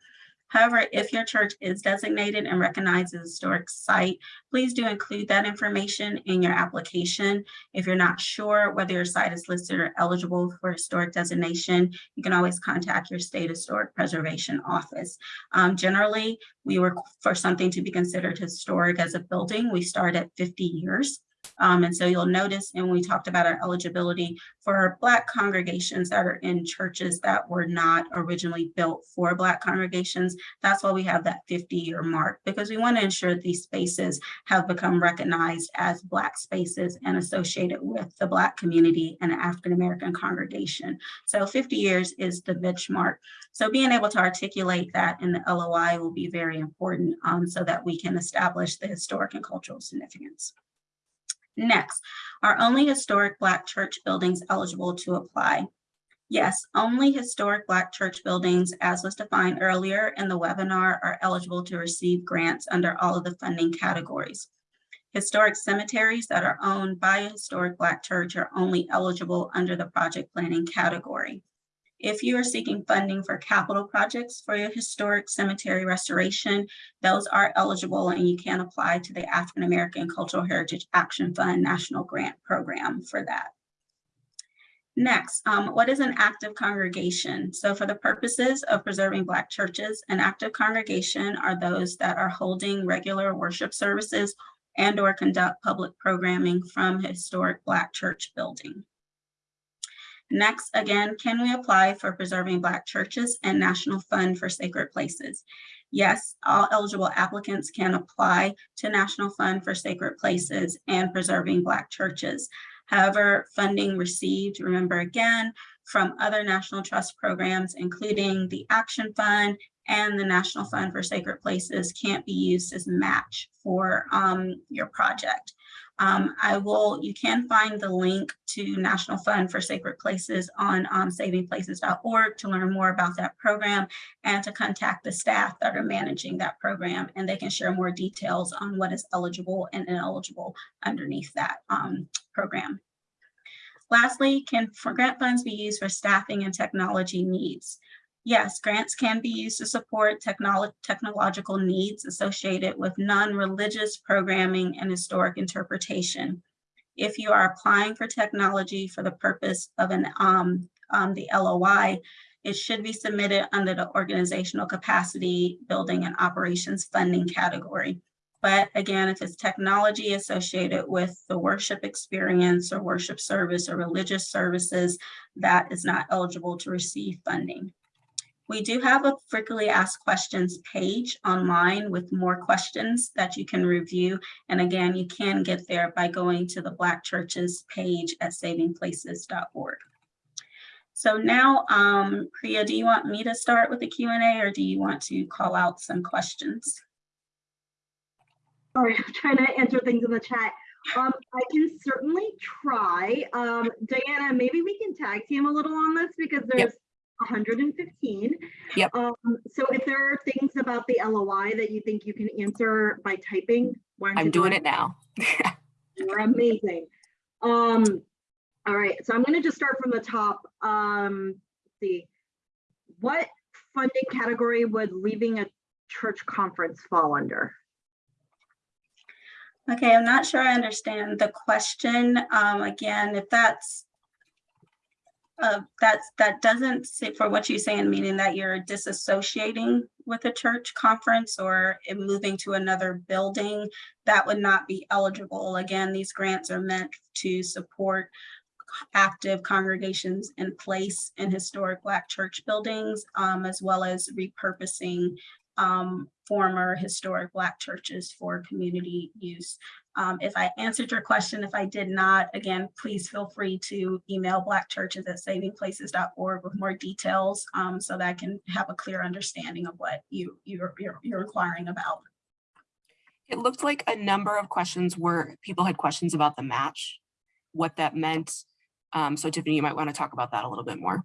However, if your church is designated and recognized as a historic site, please do include that information in your application. If you're not sure whether your site is listed or eligible for historic designation, you can always contact your state historic preservation office. Um, generally, we work for something to be considered historic as a building. We start at 50 years. Um, and so you'll notice, and we talked about our eligibility for Black congregations that are in churches that were not originally built for Black congregations. That's why we have that 50 year mark, because we want to ensure these spaces have become recognized as Black spaces and associated with the Black community and African American congregation. So 50 years is the benchmark. So being able to articulate that in the LOI will be very important um, so that we can establish the historic and cultural significance. Next, are only historic Black church buildings eligible to apply? Yes, only historic Black church buildings, as was defined earlier in the webinar, are eligible to receive grants under all of the funding categories. Historic cemeteries that are owned by a historic Black church are only eligible under the project planning category. If you are seeking funding for capital projects for your historic cemetery restoration, those are eligible and you can apply to the African American Cultural Heritage Action Fund National Grant Program for that. Next, um, what is an active congregation? So for the purposes of preserving Black churches, an active congregation are those that are holding regular worship services and or conduct public programming from historic Black church building. Next, again, can we apply for preserving Black churches and National Fund for Sacred Places? Yes, all eligible applicants can apply to National Fund for Sacred Places and preserving Black churches. However, funding received, remember again, from other National Trust programs, including the Action Fund and the National Fund for Sacred Places can't be used as a match for um, your project. Um, I will, you can find the link to National Fund for Sacred Places on um, savingplaces.org to learn more about that program and to contact the staff that are managing that program and they can share more details on what is eligible and ineligible underneath that um, program. Lastly, can grant funds be used for staffing and technology needs? Yes, grants can be used to support technolo technological needs associated with non-religious programming and historic interpretation. If you are applying for technology for the purpose of an um, um, the LOI, it should be submitted under the organizational capacity building and operations funding category. But again, if it's technology associated with the worship experience or worship service or religious services, that is not eligible to receive funding. We do have a frequently asked questions page online with more questions that you can review. And again, you can get there by going to the Black Churches page at savingplaces.org. So now, um, Priya, do you want me to start with the Q&A or do you want to call out some questions? Sorry, I'm trying to answer things in the chat. Um, I can certainly try. Um, Diana, maybe we can tag team a little on this because there's 115. Yep. Um, so if there are things about the LOI that you think you can answer by typing, why don't I'm go doing it now. You're amazing. Um, all right, so I'm gonna just start from the top. Um, let's see. What funding category would leaving a church conference fall under? Okay, I'm not sure I understand the question. Um, again, if that's uh, that's, that doesn't for what you're saying, meaning that you're disassociating with a church conference or in moving to another building, that would not be eligible. Again, these grants are meant to support active congregations in place in historic Black church buildings, um, as well as repurposing um, former historic Black churches for community use. Um, if I answered your question, if I did not, again, please feel free to email Black churches at savingplaces.org with more details um, so that I can have a clear understanding of what you, you're, you're, you're inquiring about. It looked like a number of questions were, people had questions about the match, what that meant. Um, so Tiffany, you might want to talk about that a little bit more.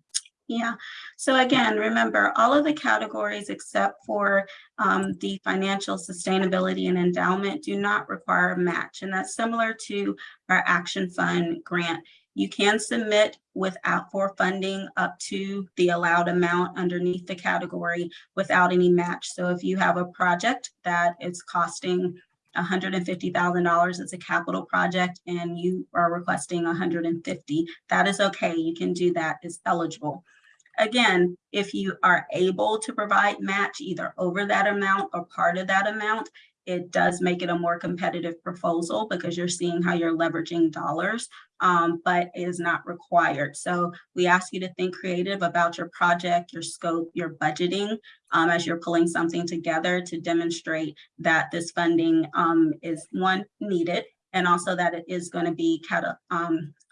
Yeah, so again, remember all of the categories except for um, the financial sustainability and endowment do not require a match. And that's similar to our Action Fund grant. You can submit without for funding up to the allowed amount underneath the category without any match. So if you have a project that is costing $150,000 it's a capital project and you are requesting 150, that is okay. You can do that, it's eligible. Again, if you are able to provide match either over that amount or part of that amount, it does make it a more competitive proposal because you're seeing how you're leveraging dollars, um, but it is not required. So we ask you to think creative about your project, your scope, your budgeting um, as you're pulling something together to demonstrate that this funding um, is one needed and also that it is going to be of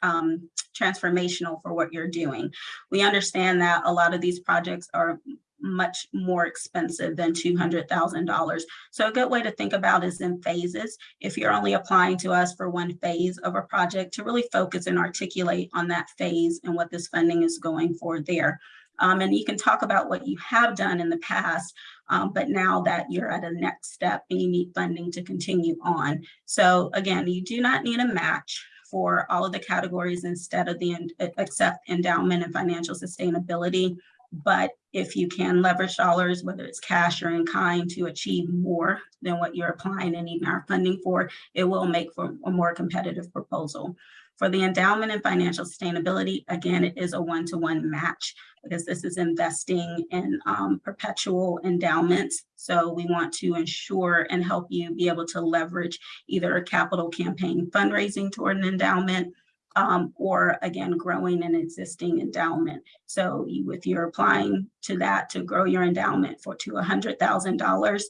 um, transformational for what you're doing. We understand that a lot of these projects are much more expensive than $200,000. So a good way to think about is in phases. If you're only applying to us for one phase of a project to really focus and articulate on that phase and what this funding is going for there. Um, and you can talk about what you have done in the past, um, but now that you're at a next step and you need funding to continue on. So again, you do not need a match for all of the categories instead of the except endowment and financial sustainability. But if you can leverage dollars, whether it's cash or in kind to achieve more than what you're applying and even our funding for, it will make for a more competitive proposal. For the endowment and financial sustainability, again, it is a one-to-one match because this is investing in um, perpetual endowments. So we want to ensure and help you be able to leverage either a capital campaign fundraising toward an endowment um, or again, growing an existing endowment. So you, if you're applying to that to grow your endowment for to $100,000,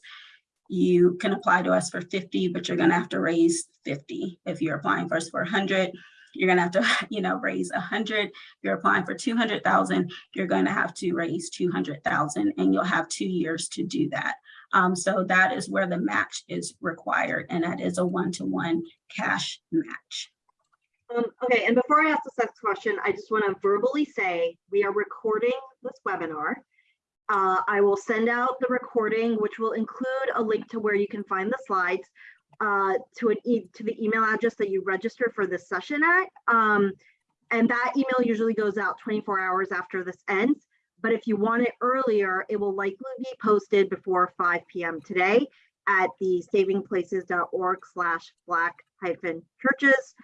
you can apply to us for 50, but you're gonna have to raise 50. If you're applying first for 100, you're gonna have to, you know, raise 100. If you're applying for 200,000, you're gonna have to raise 200,000 and you'll have two years to do that. Um, so that is where the match is required and that is a one-to-one cash match. Um, okay, and before I ask the next question, I just want to verbally say we are recording this webinar. Uh, I will send out the recording, which will include a link to where you can find the slides uh, to an e to the email address that you register for this session at. Um, and that email usually goes out 24 hours after this ends. But if you want it earlier, it will likely be posted before 5 p.m. today at the savingplaces.org slash black hyphen churches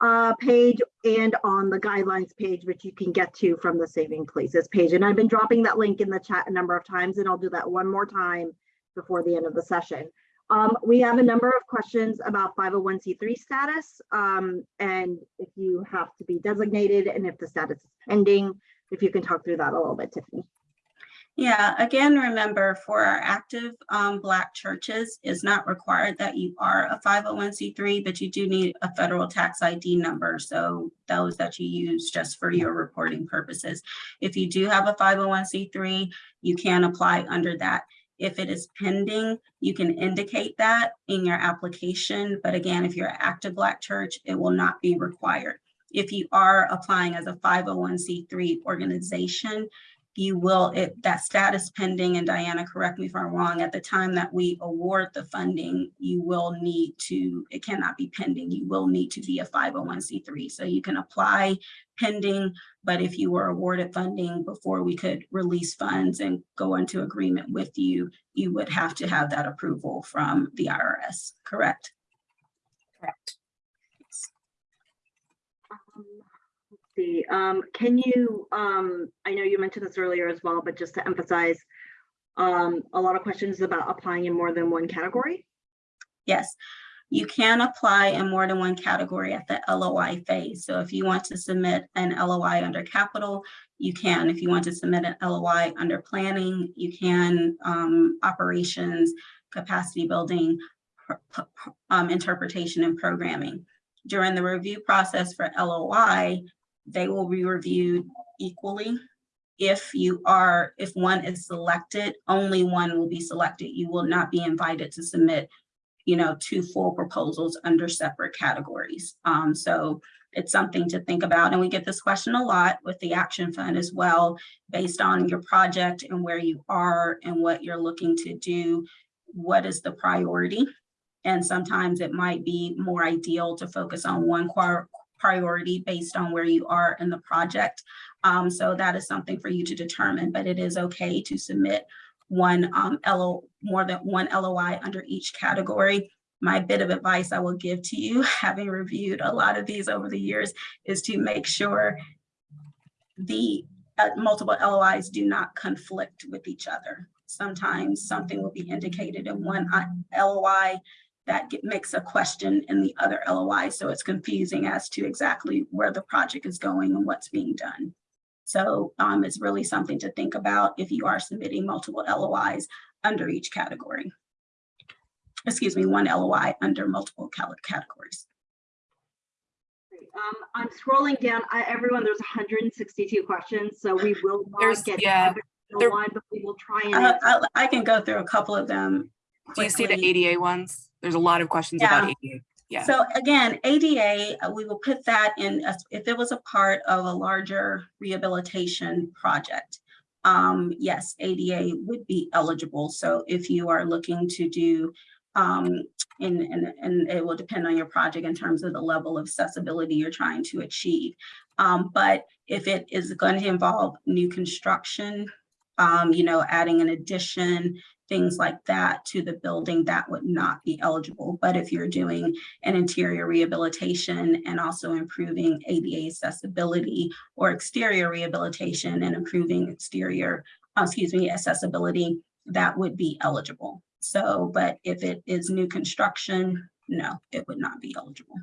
uh, page and on the guidelines page, which you can get to from the Saving Places page. And I've been dropping that link in the chat a number of times, and I'll do that one more time before the end of the session. Um, we have a number of questions about 501c3 status, um, and if you have to be designated and if the status is pending, if you can talk through that a little bit, Tiffany. Yeah, again, remember for our active um, Black churches, it's not required that you are a 501c3, but you do need a federal tax ID number. So those that you use just for your reporting purposes. If you do have a 501c3, you can apply under that. If it is pending, you can indicate that in your application. But again, if you're an active Black church, it will not be required. If you are applying as a 501c3 organization, you will, if that status pending, and Diana, correct me if I'm wrong, at the time that we award the funding, you will need to, it cannot be pending, you will need to be a 501c3. So you can apply pending, but if you were awarded funding before we could release funds and go into agreement with you, you would have to have that approval from the IRS, correct? Correct. Um, let's see, um, can you, um, I know you mentioned this earlier as well, but just to emphasize, um, a lot of questions about applying in more than one category. Yes, you can apply in more than one category at the LOI phase. So if you want to submit an LOI under capital, you can. If you want to submit an LOI under planning, you can, um, operations, capacity building, um, interpretation and programming. During the review process for LOI, they will be reviewed equally. If you are, if one is selected, only one will be selected. You will not be invited to submit you know, two full proposals under separate categories. Um, so it's something to think about. And we get this question a lot with the Action Fund as well, based on your project and where you are and what you're looking to do. What is the priority? And sometimes it might be more ideal to focus on one priority based on where you are in the project. Um, so that is something for you to determine, but it is okay to submit one um, LO, more than one LOI under each category. My bit of advice I will give to you, having reviewed a lot of these over the years, is to make sure the uh, multiple LOIs do not conflict with each other. Sometimes something will be indicated in one LOI that get- makes a question in the other LOI, so it's confusing as to exactly where the project is going and what's being done. So um, it's really something to think about if you are submitting multiple LOIs under each category. Excuse me, one LOI under multiple categories. Um, I'm scrolling down, I, everyone, there's hundred and sixty-two questions, so we will There's- get. to yeah, every there- one, but we will try and. Uh. I, I can go through a couple of them. Do you see the. ADA ones? There's a lot of questions about ADA. Yeah. So again, ADA, uh, we will put that in, as- if it was a part of a larger rehabilitation project. Um, yes, ADA would be eligible. So if you are looking to do, um, and, and, and it will depend on your project in terms of the level of accessibility you're trying to achieve. Um, but if it is going to involve new construction, um, you know, adding an addition, things like that to the building, that would not be eligible. But if you're doing an interior rehabilitation and also improving ADA accessibility or exterior rehabilitation and improving exterior, uh, excuse me, accessibility, that would be eligible. So, but if it is new construction, no, it would not be eligible.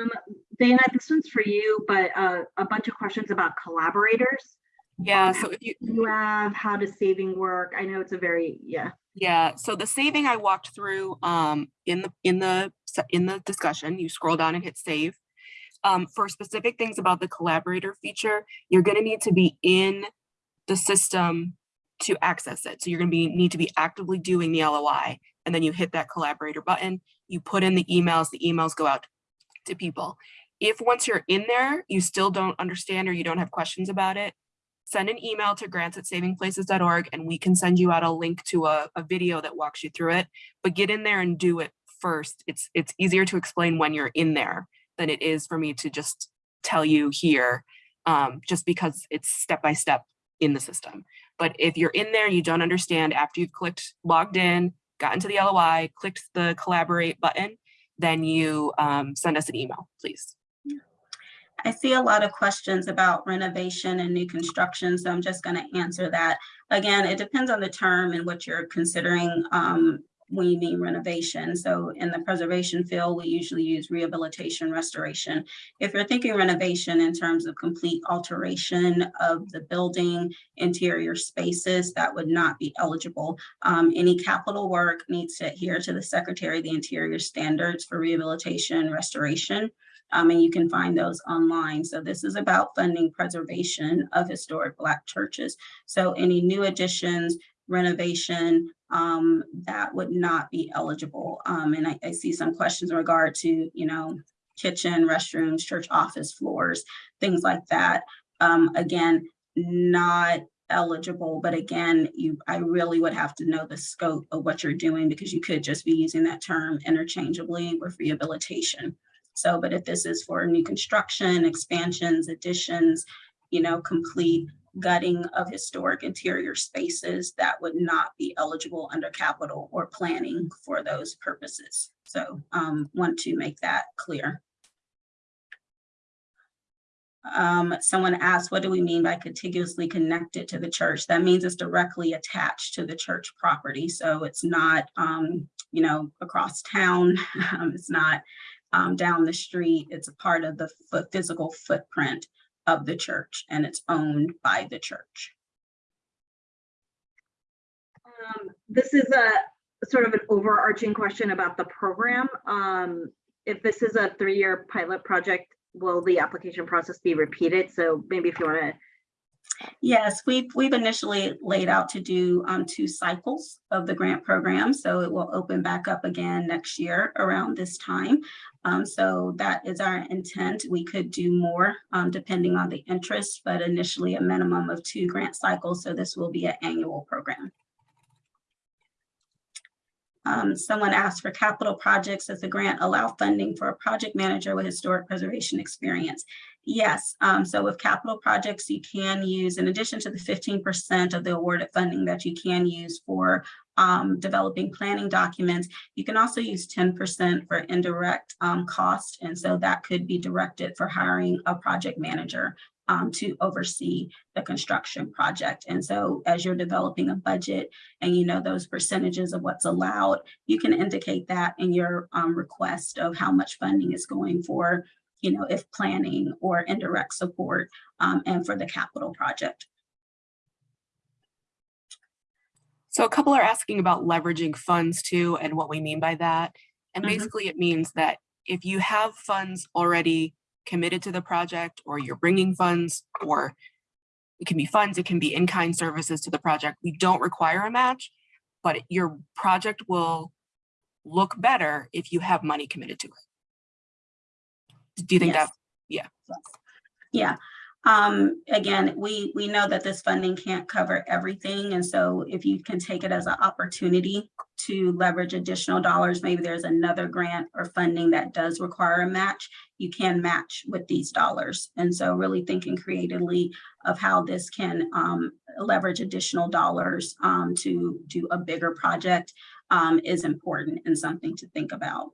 Um, Dana, this one's for you, but uh, a bunch of questions about collaborators. Yeah, so if you, You have, how does saving work? I know it's a very, yeah. Yeah, so the saving I walked through um in the in the in the discussion, you scroll down and hit save. Um, for specific things about the collaborator feature, you're gonna need to be in the system to access it. So you're gonna be need to be actively doing the LOI and then you hit that collaborator button, you put in the emails, the emails go out to people. If once you're in there, you still don't understand or you don't have questions about it, send an email to grants at savingplaces.org and we can send you out a link to a, a video that walks you through it. But get in there and do it first. It's it's easier to explain when you're in there than it is for me to just tell you here, um, just because it's step by step in the system. But if you're in there, and you don't understand after you've clicked logged in, got into the LOI, clicked the collaborate button, then you um, send us an email, please. I see a lot of questions about renovation and new construction, so I'm just going to answer that. Again, it depends on the term and what you're considering um, when you mean renovation. So in the preservation field, we usually use rehabilitation restoration. If you're thinking renovation in terms of complete alteration of the building, interior spaces, that would not be eligible. Um, any capital work needs to adhere to the Secretary of the Interior standards for rehabilitation restoration. Um, and you can find those online. So this is about funding preservation of historic Black churches. So any new additions, renovation, um, that would not be eligible. Um, and I, I see some questions in regard to, you know, kitchen, restrooms, church office floors, things like that. Um, again, not eligible, but again, you, I really would have to know the scope of what you're doing because you could just be using that term interchangeably with rehabilitation. So, but if this is for new construction, expansions, additions, you know, complete gutting of historic interior spaces, that would not be eligible under capital or planning for those purposes. So um, want to make that clear. Um, someone asked, what do we mean by contiguously connected to the church? That means it's directly attached to the church property. So it's not, um, you know, across town. Um, it's not um, down the street. It's a part of the physical footprint of the church and it's owned by the church. Um, This is a sort of an overarching question about the program. Um, If this is a three-year pilot project, will the application process be repeated? So maybe if you want to Yes, we've, we've initially laid out to do um, two cycles of the grant program. So it will open back up again next year around this time. Um, so that is our intent. We could do more um, depending on the interest, but initially a minimum of two grant cycles. So this will be an annual program. Um, someone asked for capital projects. Does the grant allow funding for a project manager with historic preservation experience? Yes, um, so with capital projects, you can use, in addition to the fifteen percent of the awarded funding that you can use for um, developing planning documents, you can also use ten percent for indirect um, cost. And so that could be directed for hiring a project manager um, to oversee the construction project. And so as you're developing a budget and you know those percentages of what's allowed, you can indicate that in your um, request of how much funding is going for you know, if planning or indirect support um, and for the capital project. So a couple are asking about leveraging funds too and what we mean by that. And Mhm. basically it means that if you have funds already committed to the project or you're bringing funds or it can be funds, it can be in-kind services to the project, we don't require a match, but your project will look better if you have money committed to it. Do you think Yes. that, Yeah. yeah Um, again, we, we know that this funding can't cover everything. And so if you can take it as an opportunity to leverage additional dollars, maybe there's another grant or funding that does require a match, you can match with these dollars. And so really thinking creatively of how this can um, leverage additional dollars um, to do a bigger project um, is important and something to think about.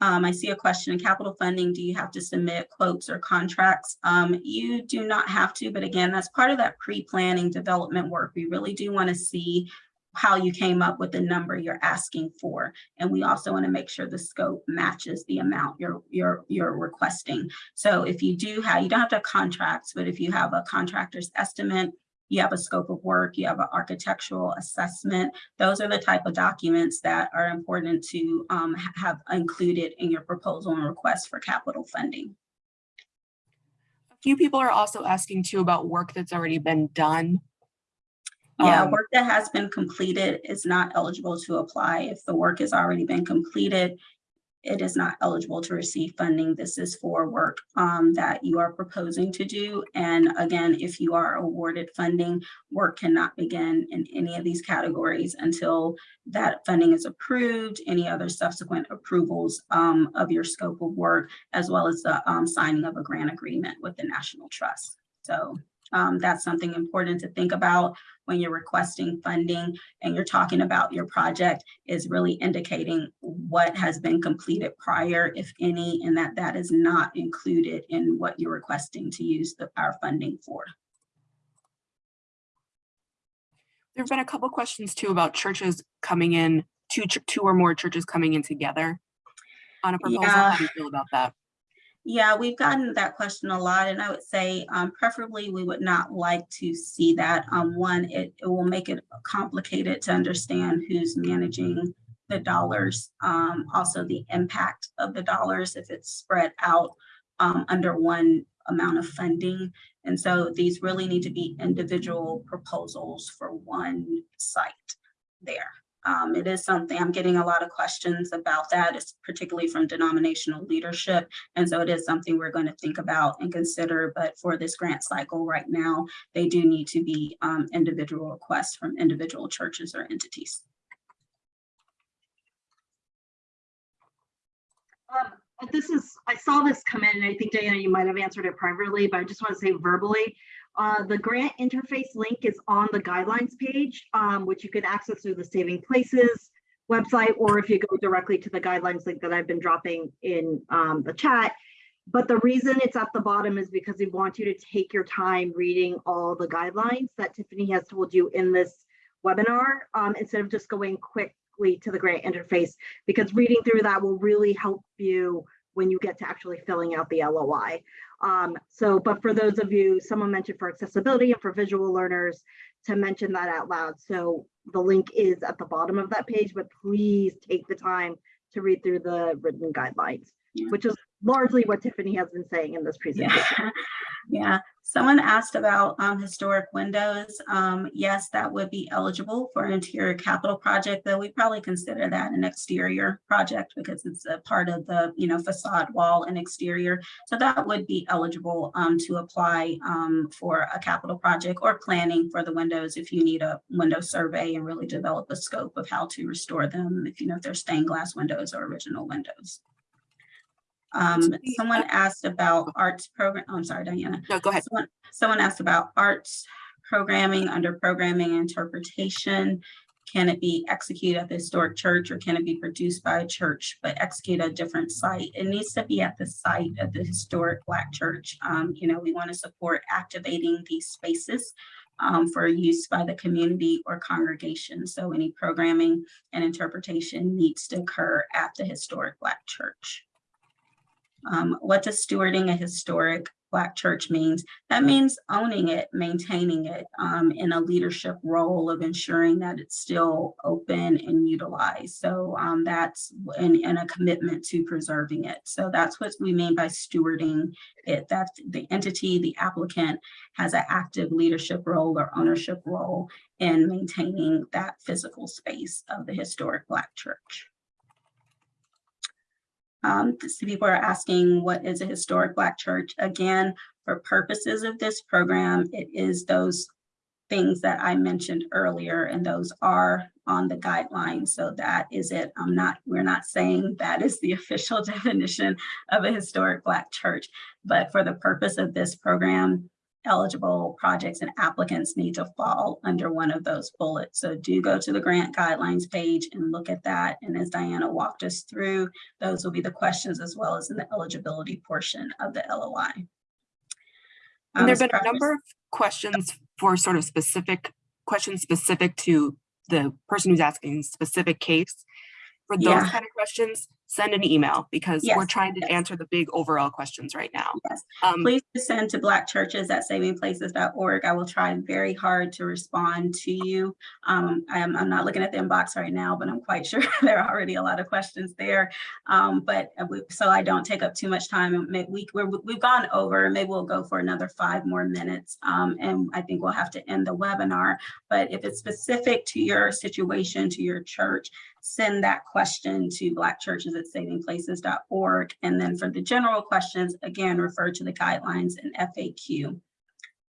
Um, I see a question in capital funding. Do you have to submit quotes or contracts? Um, you do not have to, but again, that's part of that pre-planning development work. We really do want to see how you came up with the number you're asking for. And we also want to make sure the scope matches the amount you're, you're, you're requesting. So if you do have, you don't have to have contracts, but if you have a contractor's estimate, you have a scope of work, you have an architectural assessment. Those are the type of documents that are important to um, have included in your proposal and request for capital funding. A few people are also asking too about work that's already been done. Yeah, Um, work that has been completed is not eligible to apply. If the work has already been completed, it is not eligible to receive funding. This is for work um, that you are proposing to do. And again, if you are awarded funding, work cannot begin in any of these categories until that funding is approved, any other subsequent approvals um, of your scope of work, as well as the um, signing of a grant agreement with the National Trust. So um, that's something important to think about when you're requesting funding and you're talking about your project is really indicating what has been completed prior, if any, and that that is not included in what you're requesting to use the, our funding for. There've been a couple questions too about churches coming in, two, two or more churches coming in together on a proposal. Yeah. How do you feel about that? Yeah, we've gotten that question a lot, and I would say um, preferably we would not like to see that. Um, one, it, it will make it complicated to understand who's managing the dollars. Um, also, the impact of the dollars if it's spread out um, under one amount of funding. And so these really need to be individual proposals for one site there. Um, it is something, I'm getting a lot of questions about that, it's particularly from denominational leadership. And so it is something we're going to think about and consider, but for this grant cycle right now, they do need to be um, individual requests from individual churches or entities. Um, this is, I saw this come in and I think Diana, you might have answered it privately, but I just want to say verbally. Uh, the grant interface link is on the guidelines page, um, which you can access through the Saving Places website, or if you go directly to the guidelines link that I've been dropping in um, the chat. But the reason it's at the bottom is because we want you to take your time reading all the guidelines that Tiffany has told you in this webinar, um, instead of just going quickly to the grant interface, because reading through that will really help you when you get to actually filling out the LOI. Um, so, but for those of you, someone mentioned for accessibility and for visual learners to mention that out loud. So the link is at the bottom of that page, but please take the time to read through the written guidelines, Yeah. which is largely what Tiffany has been saying in this presentation. Yeah, yeah. Someone asked about um, historic windows. Um, yes, that would be eligible for an interior capital project, though we probably consider that an exterior project because it's a part of the, you know, facade wall and exterior. So that would be eligible um, to apply um, for a capital project or planning for the windows if you need a window survey and really develop a scope of how to restore them, if you know if they're stained glass windows or original windows. Um, someone asked about arts program, oh, I'm sorry, Diana. No, go ahead. Someone, someone asked about arts programming under programming interpretation. Can it be executed at the historic church or can it be produced by a church but execute at a different site? It needs to be at the site of the historic Black church. Um, you know, we want to support activating these spaces um, for use by the community or congregation. So any programming and interpretation needs to occur at the historic Black church. Um, what does stewarding a historic Black church means? That means owning it, maintaining it um, in a leadership role of ensuring that it's still open and utilized. So um, that's and, and a commitment to preserving it. So that's what we mean by stewarding it. That the entity, the applicant has an active leadership role or ownership role in maintaining that physical space of the historic Black church. Um, some people are asking, what is a historic Black church? Again, for purposes of this program, it is those things that I mentioned earlier, and those are on the guidelines. So that is it. I'm not, we're not saying that is the official definition of a historic Black church. But for the purpose of this program, eligible projects and applicants need to fall under one of those bullets. So do go to the grant guidelines page and look at that. And as Diana walked us through, those will be the questions as well as in the eligibility portion of the LOI. Um, And there've been a number of questions for sort of specific, questions specific to the person who's asking specific case. For those Yeah. kind of questions, send an email because we're trying to yes. answer the big overall questions right now. Yes. Um, Please send to blackchurches@savingplaces.org. I will try very hard to respond to you. Um, I'm, I'm not looking at the inbox right now, but I'm quite sure there are already a lot of questions there. Um, but uh, we- so I don't take up too much time. we, we've gone over, maybe we'll go for another five more minutes. Um, and I think we'll have to end the webinar. But if it's specific to your situation, to your church, send that question to blackchurches@savingplaces.org. And then for the general questions, again, refer to the guidelines and FAQ.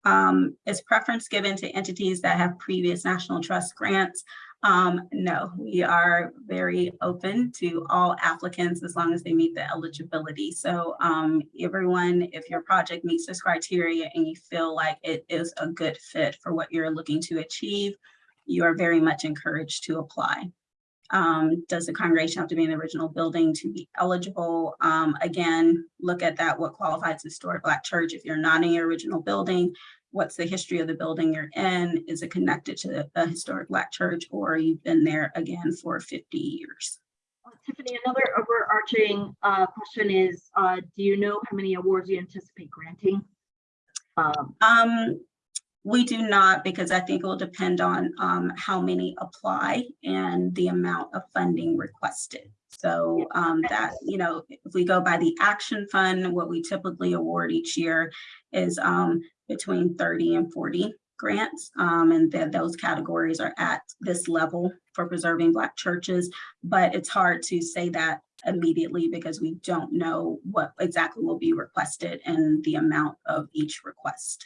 Um, is preference given to entities that have previous National Trust grants? Um, no, we are very open to all applicants as long as they meet the eligibility. So um, everyone, if your project meets this criteria and you feel like it is a good fit for what you're looking to achieve, you are very much encouraged to apply. Um, does the congregation have to be in the original building to be eligible? Um, again, look at that, what qualifies as historic Black church. If you're not in your original building, what's the history of the building you're in? Is it connected to a historic Black church or you've been there again for 50 years? Uh, Tiffany, another overarching uh, question is, uh, do you know how many awards you anticipate granting? Um, Um, we do not, because I think it will depend on um how many apply and the amount of funding requested. So um that, you know, if we go by the action fund, what we typically award each year is um between thirty and forty grants. Um, and those categories are at this level for preserving Black churches. But it's hard to say that immediately because we don't know what exactly will be requested and the amount of each request.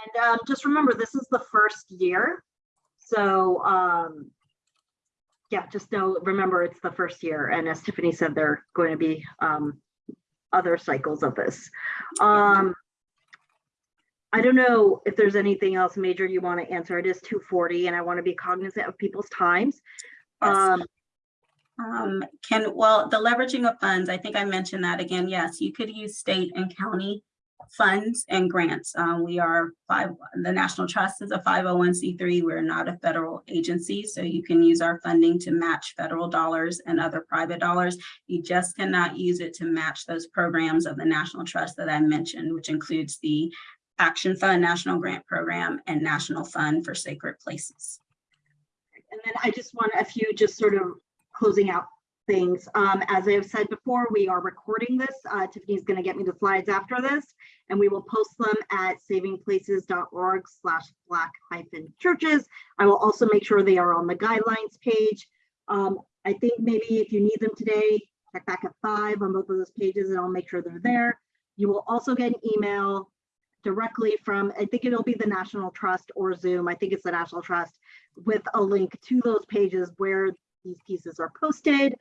And um, just remember, this is the first year. So um, yeah, just know, remember, it's the first year. And as Tiffany said, there are going to be um, other cycles of this. Um, I don't know if there's anything else major you want to answer. It is 2:40 and I want to be cognizant of people's times. Yes. Um, Um, can, well, the leveraging of funds, I think I mentioned that again, yes, you could use state and county funds and grants. Um, we are five, the National Trust is a five oh one C three. We're not a federal agency, so you can use our funding to match federal dollars and other private dollars. You just cannot use it to match those programs of the National Trust that I mentioned, which includes the Action Fund National Grant Program and National Fund for Sacred Places. And then I just want a few just sort of closing out things. Um, as I've said before, we are recording this. Uh, Tiffany's going to get me the slides after this, and we will post them at savingplaces.org slash black hyphen churches. I will also make sure they are on the guidelines page. Um, I think maybe if you need them today, check back at five on both of those pages and I'll make sure they're there. You will also get an email directly from, I think it'll be the National Trust or Zoom. I think it's the National Trust with a link to those pages where these pieces are posted.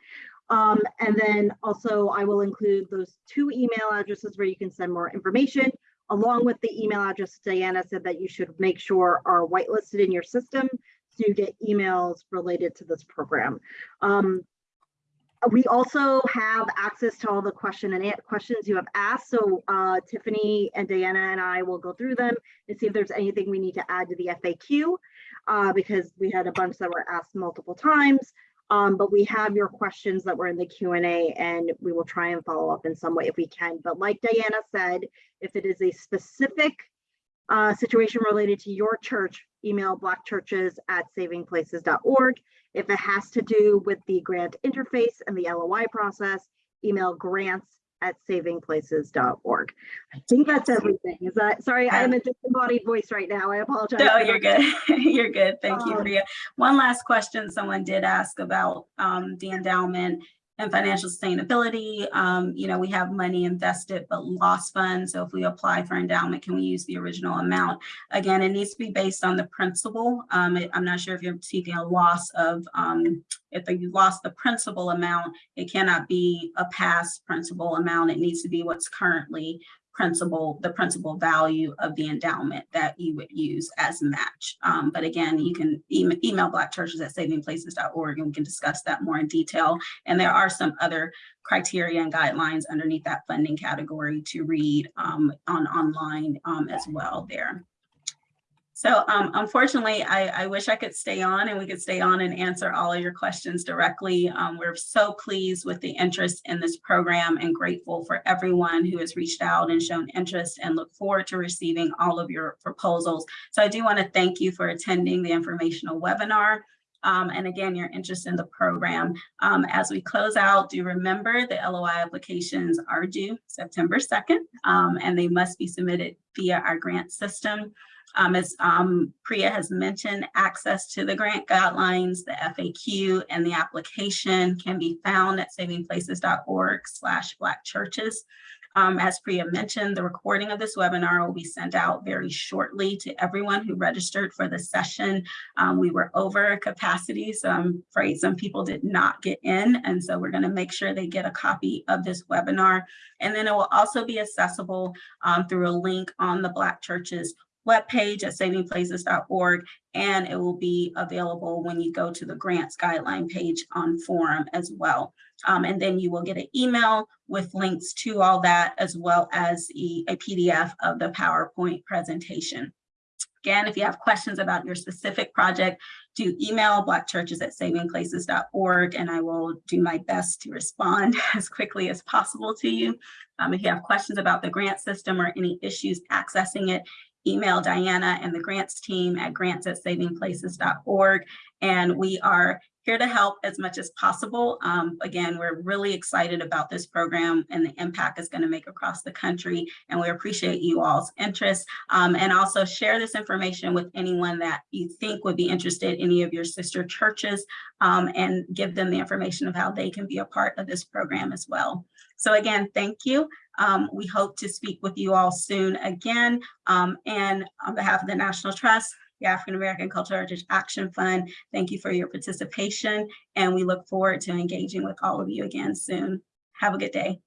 Um, and then also I will include those two email addresses where you can send more information along with the email address Diana said that you should make sure are whitelisted in your system so you get emails related to this program. Um, we also have access to all the question and questions you have asked. So uh, Tiffany and Diana and I will go through them and see if there's anything we need to add to the FAQ uh, because we had a bunch that were asked multiple times. Um, but we have your questions that were in the Q&A and we will try and follow up in some way if we can. But like Diana said, if it is a specific uh, situation related to your church, email blackchurches at savingplaces.org. If it has to do with the grant interface and the LOI process, email grants at savingplaces.org. I think that's everything. Is that, sorry, I am a disembodied voice right now. I apologize. No, you're good. You're good. Thank you, Um, Priya. One last question someone did ask about um, the endowment. And financial sustainability, um, you know, we have money invested but lost funds. So if we apply for endowment, can we use the original amount? Again, it needs to be based on the principal. Um, it- I'm not sure if you're seeking a loss of, um, if you lost the principal amount, it cannot be a past principal amount. It needs to be what's currently principal, the principal value of the endowment that you would use as match. Um, but again, you can email, email Black churches at savingplaces.org and we can discuss that more in detail. And there are some other criteria and guidelines underneath that funding category to read um, on online um, as well there. So um, unfortunately, I, I wish I could stay on and we could stay on and answer all of your questions directly. Um, we're so pleased with the interest in this program and grateful for everyone who has reached out and shown interest and look forward to receiving all of your proposals. So I do want to thank you for attending the informational webinar. Um, and again, your interest in the program. Um, as we close out, do remember the LOI applications are due September 2nd, um, and they must be submitted via our grant system. Um, as um, Priya has mentioned, access to the grant guidelines, the FAQ, and the application can be found at savingplaces.org slash black churches. Um, as Priya mentioned, the recording of this webinar will be sent out very shortly to everyone who registered for the session. Um, we were over capacity, so I'm afraid some people did not get in. And so we're gonna make sure they get a copy of this webinar. And then it will also be accessible um, through a link on the Black Churches webpage at savingplaces.org, and it will be available when you go to the grants guideline page on forum as well. Um, and then you will get an email with links to all that, as well as a PDF of the PowerPoint presentation. Again, if you have questions about your specific project, do email blackchurches at savingplaces.org, and I will do my best to respond as quickly as possible to you. Um, if you have questions about the grant system or any issues accessing it, email Diana and the grants team at grants at savingplaces.org. And we are here to help as much as possible. Um, again, we're really excited about this program and the impact it's going to make across the country. And we appreciate you all's interest. Um, and also share this information with anyone that you think would be interested, any of your sister churches, um, and give them the information of how they can be a part of this program as well. So again, thank you. Um, we hope to speak with you all soon again. Um, and on behalf of the National Trust, the African American Cultural Heritage Action Fund, thank you for your participation. And we look forward to engaging with all of you again soon. Have a good day.